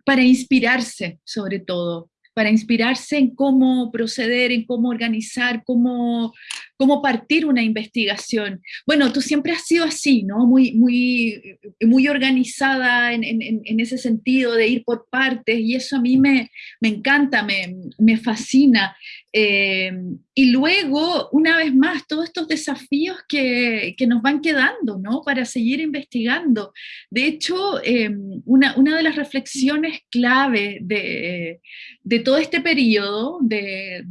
para inspirarse sobre todo, para inspirarse en cómo proceder, en cómo organizar, cómo, cómo partir una investigación. Bueno, tú siempre has sido así, ¿no? Muy, muy, muy organizada en, ese sentido de ir por partes y eso a mí me, encanta, me, fascina. Eh, y luego, una vez más, todos estos desafíos que, nos van quedando, ¿no? Para seguir investigando. De hecho, eh, una, de las reflexiones clave de, de todo este periodo de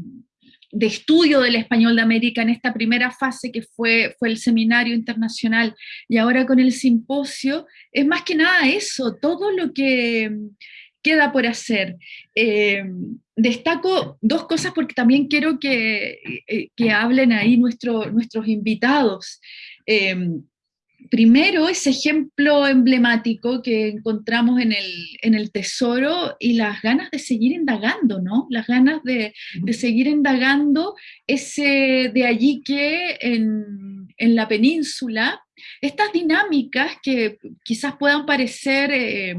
de estudio del español de América en esta primera fase que fue, fue el seminario internacional y ahora con el simposio, es más que nada eso, todo lo que queda por hacer. Eh, destaco dos cosas porque también quiero que, eh, que hablen ahí nuestros invitados. Eh, primero, ese ejemplo emblemático que encontramos en el, tesoro y las ganas de seguir indagando, ¿no? Las ganas de, seguir indagando ese de allí que en, la península, estas dinámicas que quizás puedan parecer eh,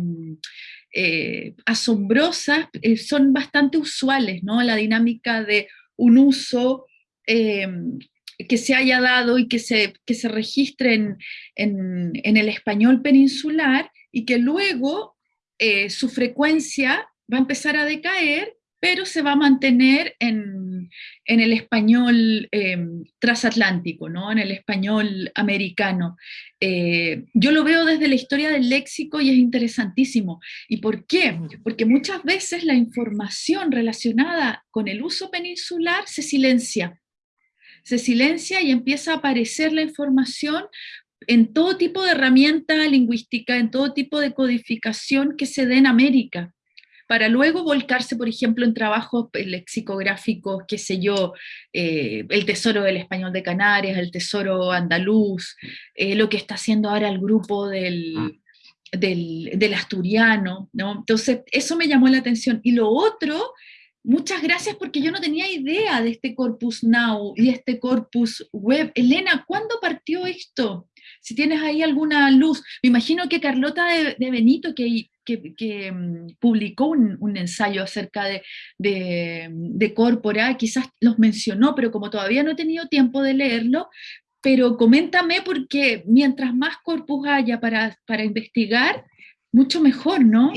eh, asombrosas, eh, son bastante usuales, ¿no? La dinámica de un uso que se haya dado y que se, que se registre en, en, el español peninsular y que luego eh, su frecuencia va a empezar a decaer, pero se va a mantener en, en el español eh, transatlántico, ¿no? en el español americano. Eh, yo lo veo desde la historia del léxico y es interesantísimo. ¿Y por qué? Porque muchas veces la información relacionada con el uso peninsular se silencia se silencia y empieza a aparecer la información en todo tipo de herramienta lingüística, en todo tipo de codificación que se dé en América, para luego volcarse, por ejemplo, en trabajos eh, lexicográficos, qué sé yo, eh, el tesoro del español de Canarias, el tesoro andaluz, eh, lo que está haciendo ahora el grupo del, ah. del, del asturiano, ¿no? Entonces, eso me llamó la atención. Y lo otro Muchas gracias porque yo no tenía idea de este Corpus Now y este Corpus Web. Elena, ¿cuándo partió esto? Si tienes ahí alguna luz. Me imagino que Carlota de, Benito, que, que, mm, publicó un, ensayo acerca de, de, de Corpora, quizás los mencionó, pero como todavía no he tenido tiempo de leerlo, pero coméntame porque mientras más corpus haya para, para investigar, mucho mejor, ¿no?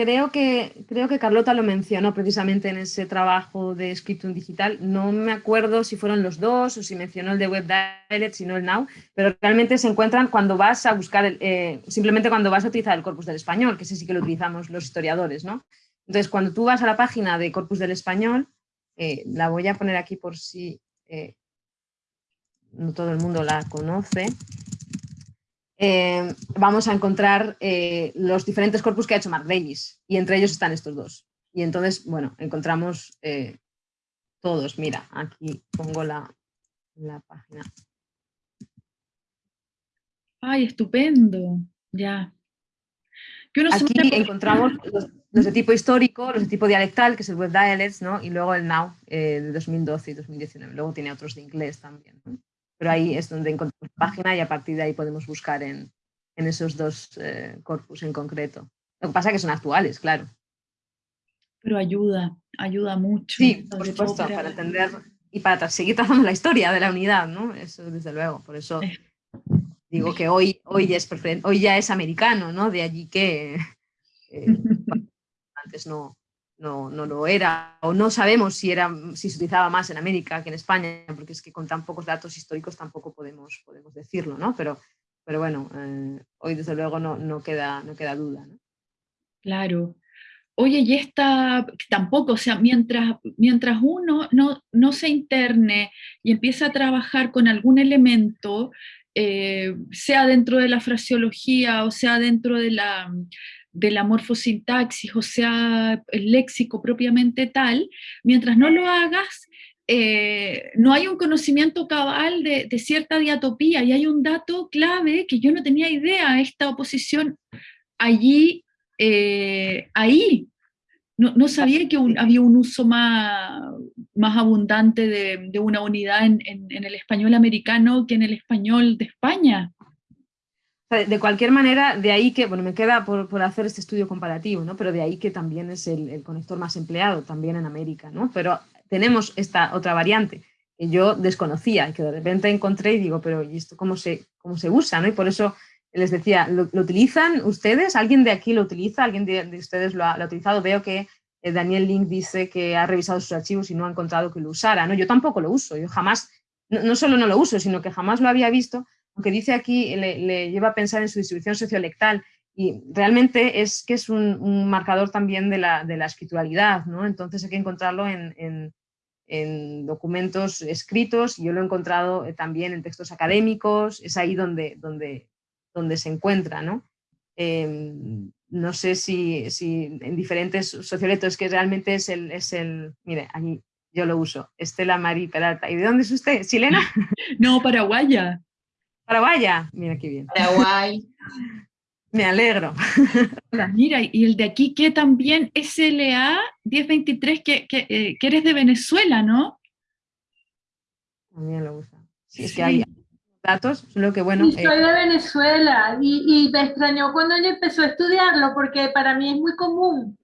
Creo que, creo que Carlota lo mencionó precisamente en ese trabajo de Scriptum Digital. No me acuerdo si fueron los dos o si mencionó el de Web Dialect, si no el Now, pero realmente se encuentran cuando vas a buscar, eh, simplemente cuando vas a utilizar el corpus del español, que ese sí que lo utilizamos los historiadores, ¿no? Entonces, cuando tú vas a la página de Corpus del Español, eh, la voy a poner aquí por si eh, no todo el mundo la conoce, eh, vamos a encontrar eh, los diferentes corpus que ha hecho Mark Davis, y entre ellos están estos dos. Y entonces, bueno, encontramos eh, todos. Mira, aquí pongo la, página. ¡Ay, estupendo! Ya. aquí encontramos los, de tipo histórico, los de tipo dialectal, que es el Web Dialects, ¿no? y luego el Now de 2012 y 2019. Luego tiene otros de inglés también. ¿no? Pero ahí es donde encontramos la página y a partir de ahí podemos buscar en, esos dos eh, corpus en concreto. Lo que pasa es que son actuales, claro. Pero ayuda, ayuda mucho. Sí, por supuesto, para... entender y para seguir trazando la historia de la unidad, ¿no? Eso desde luego, por eso digo que hoy, hoy, ya, es hoy ya es americano, ¿no? De allí que eh, antes no, no, no, lo era, o no sabemos si, era, si se utilizaba más en América que en España, porque es que con tan pocos datos históricos tampoco podemos, podemos decirlo, ¿no? Pero, pero bueno, eh, hoy desde luego no, no, queda, no queda duda. Claro. Oye, y esta tampoco, o sea, mientras, mientras uno no, no se interne y empieza a trabajar con algún elemento, eh, sea dentro de la fraseología o sea dentro de la, de la morfosintaxis, o sea, el léxico propiamente tal, mientras no lo hagas, eh, no hay un conocimiento cabal de, cierta diatopía y hay un dato clave que yo no tenía idea, esta oposición allí, eh, ahí. No, sabía que había un uso más, más abundante de, una unidad en, en el español americano que en el español de España. De cualquier manera, de ahí que, bueno, me queda por, hacer este estudio comparativo, ¿no? Pero de ahí que también es el, conector más empleado, también en América, ¿no? Pero tenemos esta otra variante, que yo desconocía y que de repente encontré y digo, pero ¿y esto cómo se, cómo se usa? ¿no? Y por eso les decía, ¿lo, utilizan ustedes? ¿Alguien de aquí lo utiliza? ¿Alguien de, ustedes lo ha, utilizado? Veo que eh, Daniel Link dice que ha revisado sus archivos y no ha encontrado que lo usara. ¿no? Yo tampoco lo uso, yo jamás, no, solo no lo uso, sino que jamás lo había visto, aunque dice aquí, le, lleva a pensar en su distribución sociolectal y realmente es que es un, marcador también de la, de la, escrituralidad, ¿no? entonces hay que encontrarlo en, en, documentos escritos, yo lo he encontrado eh, también en textos académicos, es ahí donde, donde, donde se encuentra. ¿no? Em, no sé si, en diferentes socioletos que realmente es el, es el, mire, aquí yo lo uso, Estela Marí Peralta. ¿Y de dónde es usted? ¿Chilena? No, paraguaya. Paraguaya, mira qué bien. Paraguay. Me alegro. Mira, y el de aquí que también SLA 1023, que, que, eh, que eres de Venezuela, ¿no? También lo usa. Sí, es que hay, datos, solo que bueno... soy de Venezuela y, y, me extrañó cuando ella empezó a estudiarlo porque para mí es muy común.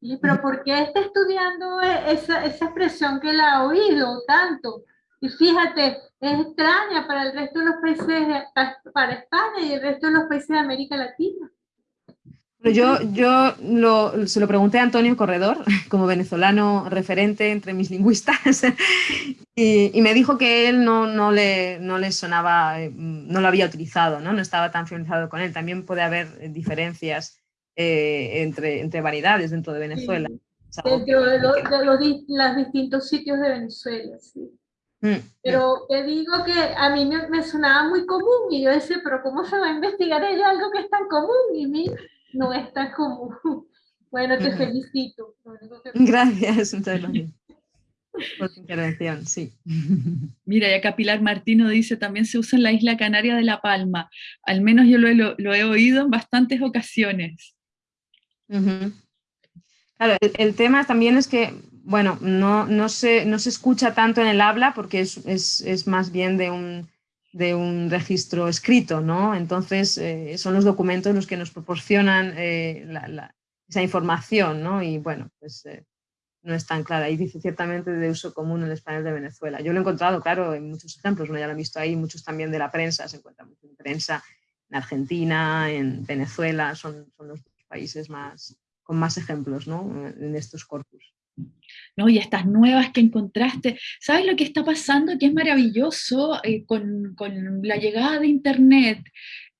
Y, pero ¿por qué está estudiando e, esa, esa expresión que la ha oído tanto? Y fíjate, es extraña para el resto de los países, para España y el resto de los países de América Latina. Yo, yo se lo pregunté a Antonio Corredor, como venezolano referente entre mis lingüistas, y, me dijo que él no, no, le, no le sonaba, eh, no lo había utilizado, ¿no? no estaba tan familiarizado con él. También puede haber diferencias eh, entre, entre variedades dentro de Venezuela. Dentro de, los distintos sitios de Venezuela, sí. Mm, pero te digo que a mí me, me, sonaba muy común y yo decía, pero ¿cómo se va a investigar ella algo que es tan común? Y mí no es tan común. Bueno, te felicito. Gracias, por tu intervención, sí. Mira, ya Capilar Martino dice, también se usa en la isla canaria de La Palma. Al menos yo lo, lo, he oído en bastantes ocasiones. Claro, el, tema también es que, bueno, no, no, se, no se escucha tanto en el habla porque es, es, es más bien de un, de un registro escrito, ¿no? Entonces, eh, son los documentos los que nos proporcionan eh, esa información, ¿no? Y bueno, pues eh, no es tan clara. Y dice ciertamente de uso común en el español de Venezuela. Yo lo he encontrado, claro, en muchos ejemplos, ¿no? ya lo he visto ahí, muchos también de la prensa, se encuentra mucho en prensa en Argentina, en Venezuela, son, son los países más, con más ejemplos, ¿no? En estos corpus. ¿No? Y estas nuevas que encontraste. ¿Sabes lo que está pasando? Que es maravilloso eh, con, con, la llegada de Internet.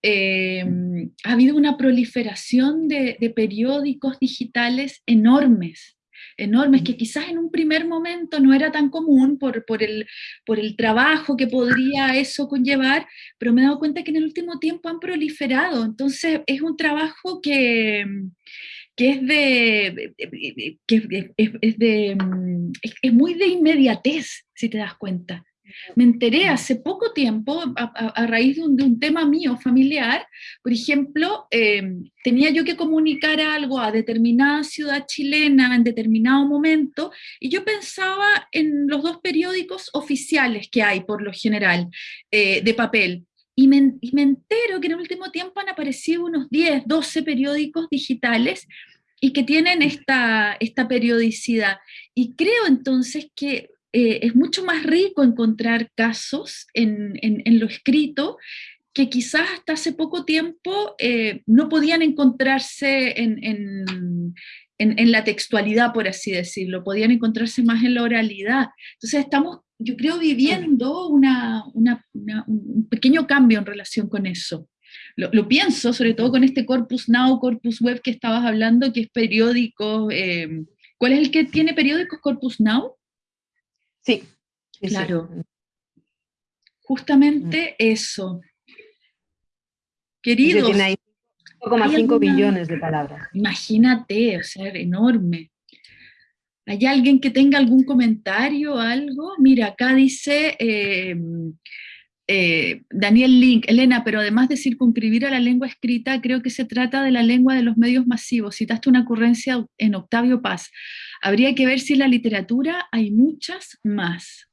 Em, ha habido una proliferación de, de, periódicos digitales enormes, enormes, que quizás en un primer momento no era tan común por, por, el, por el trabajo que podría eso conllevar, pero me he dado cuenta que en el último tiempo han proliferado. Entonces es un trabajo que que es de, que es, de, mm, es, muy de inmediatez, si te das cuenta. Me enteré hace poco tiempo, a, raíz de un, tema mío familiar, por ejemplo, em, tenía yo que comunicar algo a determinada ciudad chilena en determinado momento, y yo pensaba en los dos periódicos oficiales que hay, por lo general, eh, de papel, y me, entero que en el último tiempo han aparecido unos 10, 12 periódicos digitales y que tienen esta, esta periodicidad. Y creo entonces que eh, es mucho más rico encontrar casos en, en, lo escrito que quizás hasta hace poco tiempo eh, no podían encontrarse en, en, la textualidad, por así decirlo, podían encontrarse más en la oralidad. Entonces estamos yo creo, viviendo una, un pequeño cambio en relación con eso. Lo, pienso, sobre todo con este Corpus Now, Corpus Web que estabas hablando, que es periódico. Eh, ¿Cuál es el que tiene periódicos Corpus Now? Sí. Claro. Justamente mm. eso. Queridos. Tiene 5,5 billones de palabras. Imagínate, o sea, enorme. ¿Hay alguien que tenga algún comentario algo? Mira, acá dice eh, eh, Daniel Link, Elena, pero además de circunscribir a la lengua escrita, creo que se trata de la lengua de los medios masivos. Citaste una ocurrencia en Octavio Paz. Habría que ver si en la literatura hay muchas más.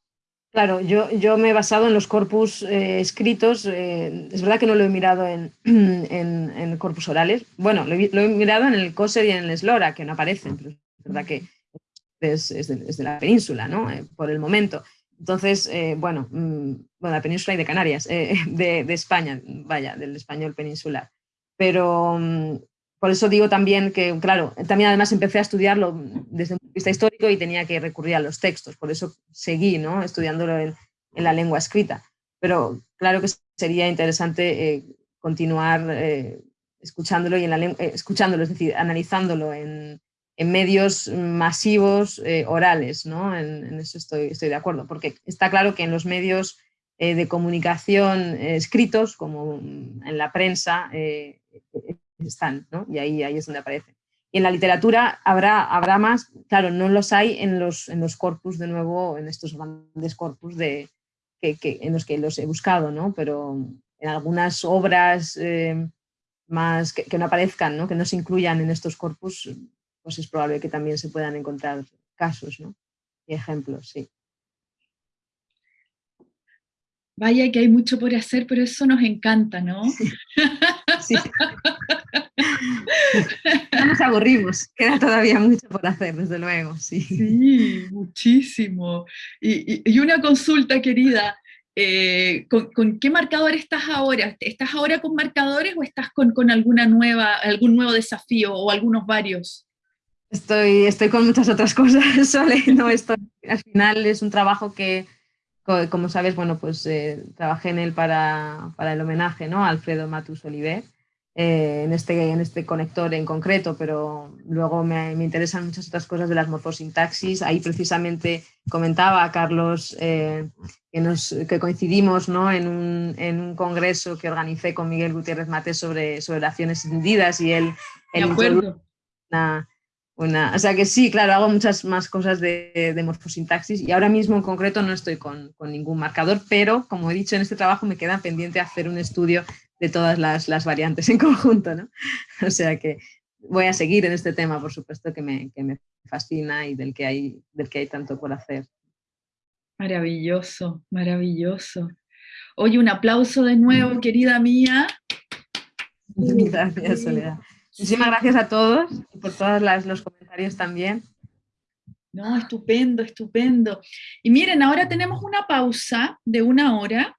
Claro, yo, yo me he basado en los corpus eh, escritos, es verdad que no lo he mirado en, en, corpus orales, bueno, lo he, mirado en el COSER y en el SLORA, que no aparecen, pero es verdad que es, de, la península, ¿no? Eh, por el momento. entonces, eh, bueno, mm, bueno, la península y de Canarias, eh, de, de, España, vaya, del español peninsular. Pero mm, por eso digo también que, claro, también además empecé a estudiarlo desde un punto de vista histórico y tenía que recurrir a los textos, por eso seguí ¿no? estudiándolo en, en la lengua escrita. Pero claro que sería interesante eh, continuar eh, escuchándolo, y en la eh, escuchándolo, es decir, analizándolo en, en medios masivos orales, ¿no? En, eso estoy, de acuerdo, porque está claro que en los medios de comunicación escritos, como en la prensa, están, ¿no? y ahí, ahí es donde aparecen. Y en la literatura habrá, habrá más, claro, no los hay en los, en los corpus, de nuevo, en estos grandes corpus de, que, en los que los he buscado, ¿no? pero en algunas obras eh, más que, que, no aparezcan, ¿no? que no se incluyan en estos corpus, pues es probable que también se puedan encontrar casos ¿no? y ejemplos, sí. Vaya que hay mucho por hacer, pero eso nos encanta, ¿no? Sí. No nos aburrimos, queda todavía mucho por hacer, desde luego, sí. Sí, muchísimo. Y, y una consulta, querida, eh, ¿con, ¿con, qué marcador estás ahora? ¿Estás ahora con marcadores o estás con, con, alguna nueva, algún nuevo desafío o algunos varios? Estoy, estoy con muchas otras cosas, Sole. No estoy, al final es un trabajo que, como sabes, bueno, pues eh, trabajé en él para, para, el homenaje ¿no? a Alfredo Matus Oliver, eh, en, este, en este conector en concreto, pero luego me, me, interesan muchas otras cosas de las morfosintaxis. Ahí precisamente comentaba a Carlos eh, que, nos, que coincidimos ¿no? en, un, en, un, congreso que organicé con Miguel Gutiérrez Mate sobre, sobre oraciones encendidas y él... él. Una, una, o sea que sí, claro, hago muchas más cosas de, de morfosintaxis y ahora mismo en concreto no estoy con, con, ningún marcador, pero como he dicho en este trabajo me queda pendiente hacer un estudio de todas las, las variantes en conjunto, ¿no? O sea que voy a seguir en este tema, por supuesto, que me, que me fascina y del que, hay, del que hay tanto por hacer. Maravilloso, maravilloso. Oye, un aplauso de nuevo, querida mía. Gracias, Soledad. Muchísimas gracias a todos y por todos los comentarios también. No, estupendo, estupendo. Y miren, ahora tenemos una pausa de una hora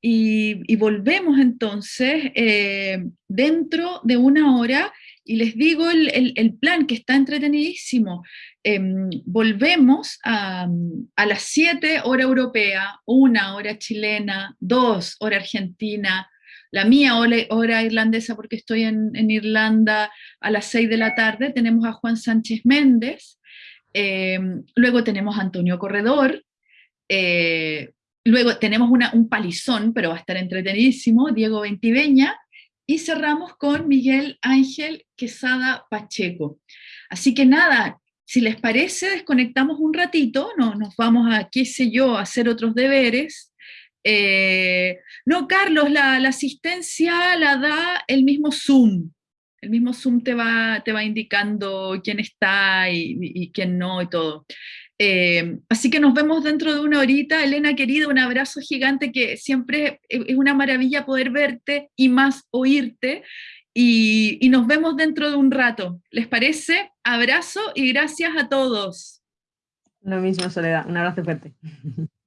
y, y volvemos entonces eh, dentro de una hora y les digo el, el, el plan que está entretenidísimo. Eh, volvemos a, a las 7 hora europea, una hora chilena, dos hora argentina, la mía hora, irlandesa porque estoy en, Irlanda a las 6 de la tarde, tenemos a Juan Sánchez Méndez, eh, luego tenemos a Antonio Corredor, eh, luego tenemos un palizón, pero va a estar entretenidísimo, Diego Ventiveña, y cerramos con Miguel Ángel Quesada Pacheco. Así que nada, si les parece, desconectamos un ratito, no, nos vamos a, qué sé yo, a hacer otros deberes, eh, no, Carlos, la, asistencia la da el mismo Zoom. El mismo Zoom te va, te va indicando quién está y, y quién no y todo. Eh, así que nos vemos dentro de una horita. Elena, querida, un abrazo gigante que siempre es una maravilla poder verte y más oírte. Y, y nos vemos dentro de un rato. ¿Les parece? Abrazo y gracias a todos. Lo mismo, Soledad. Un abrazo fuerte.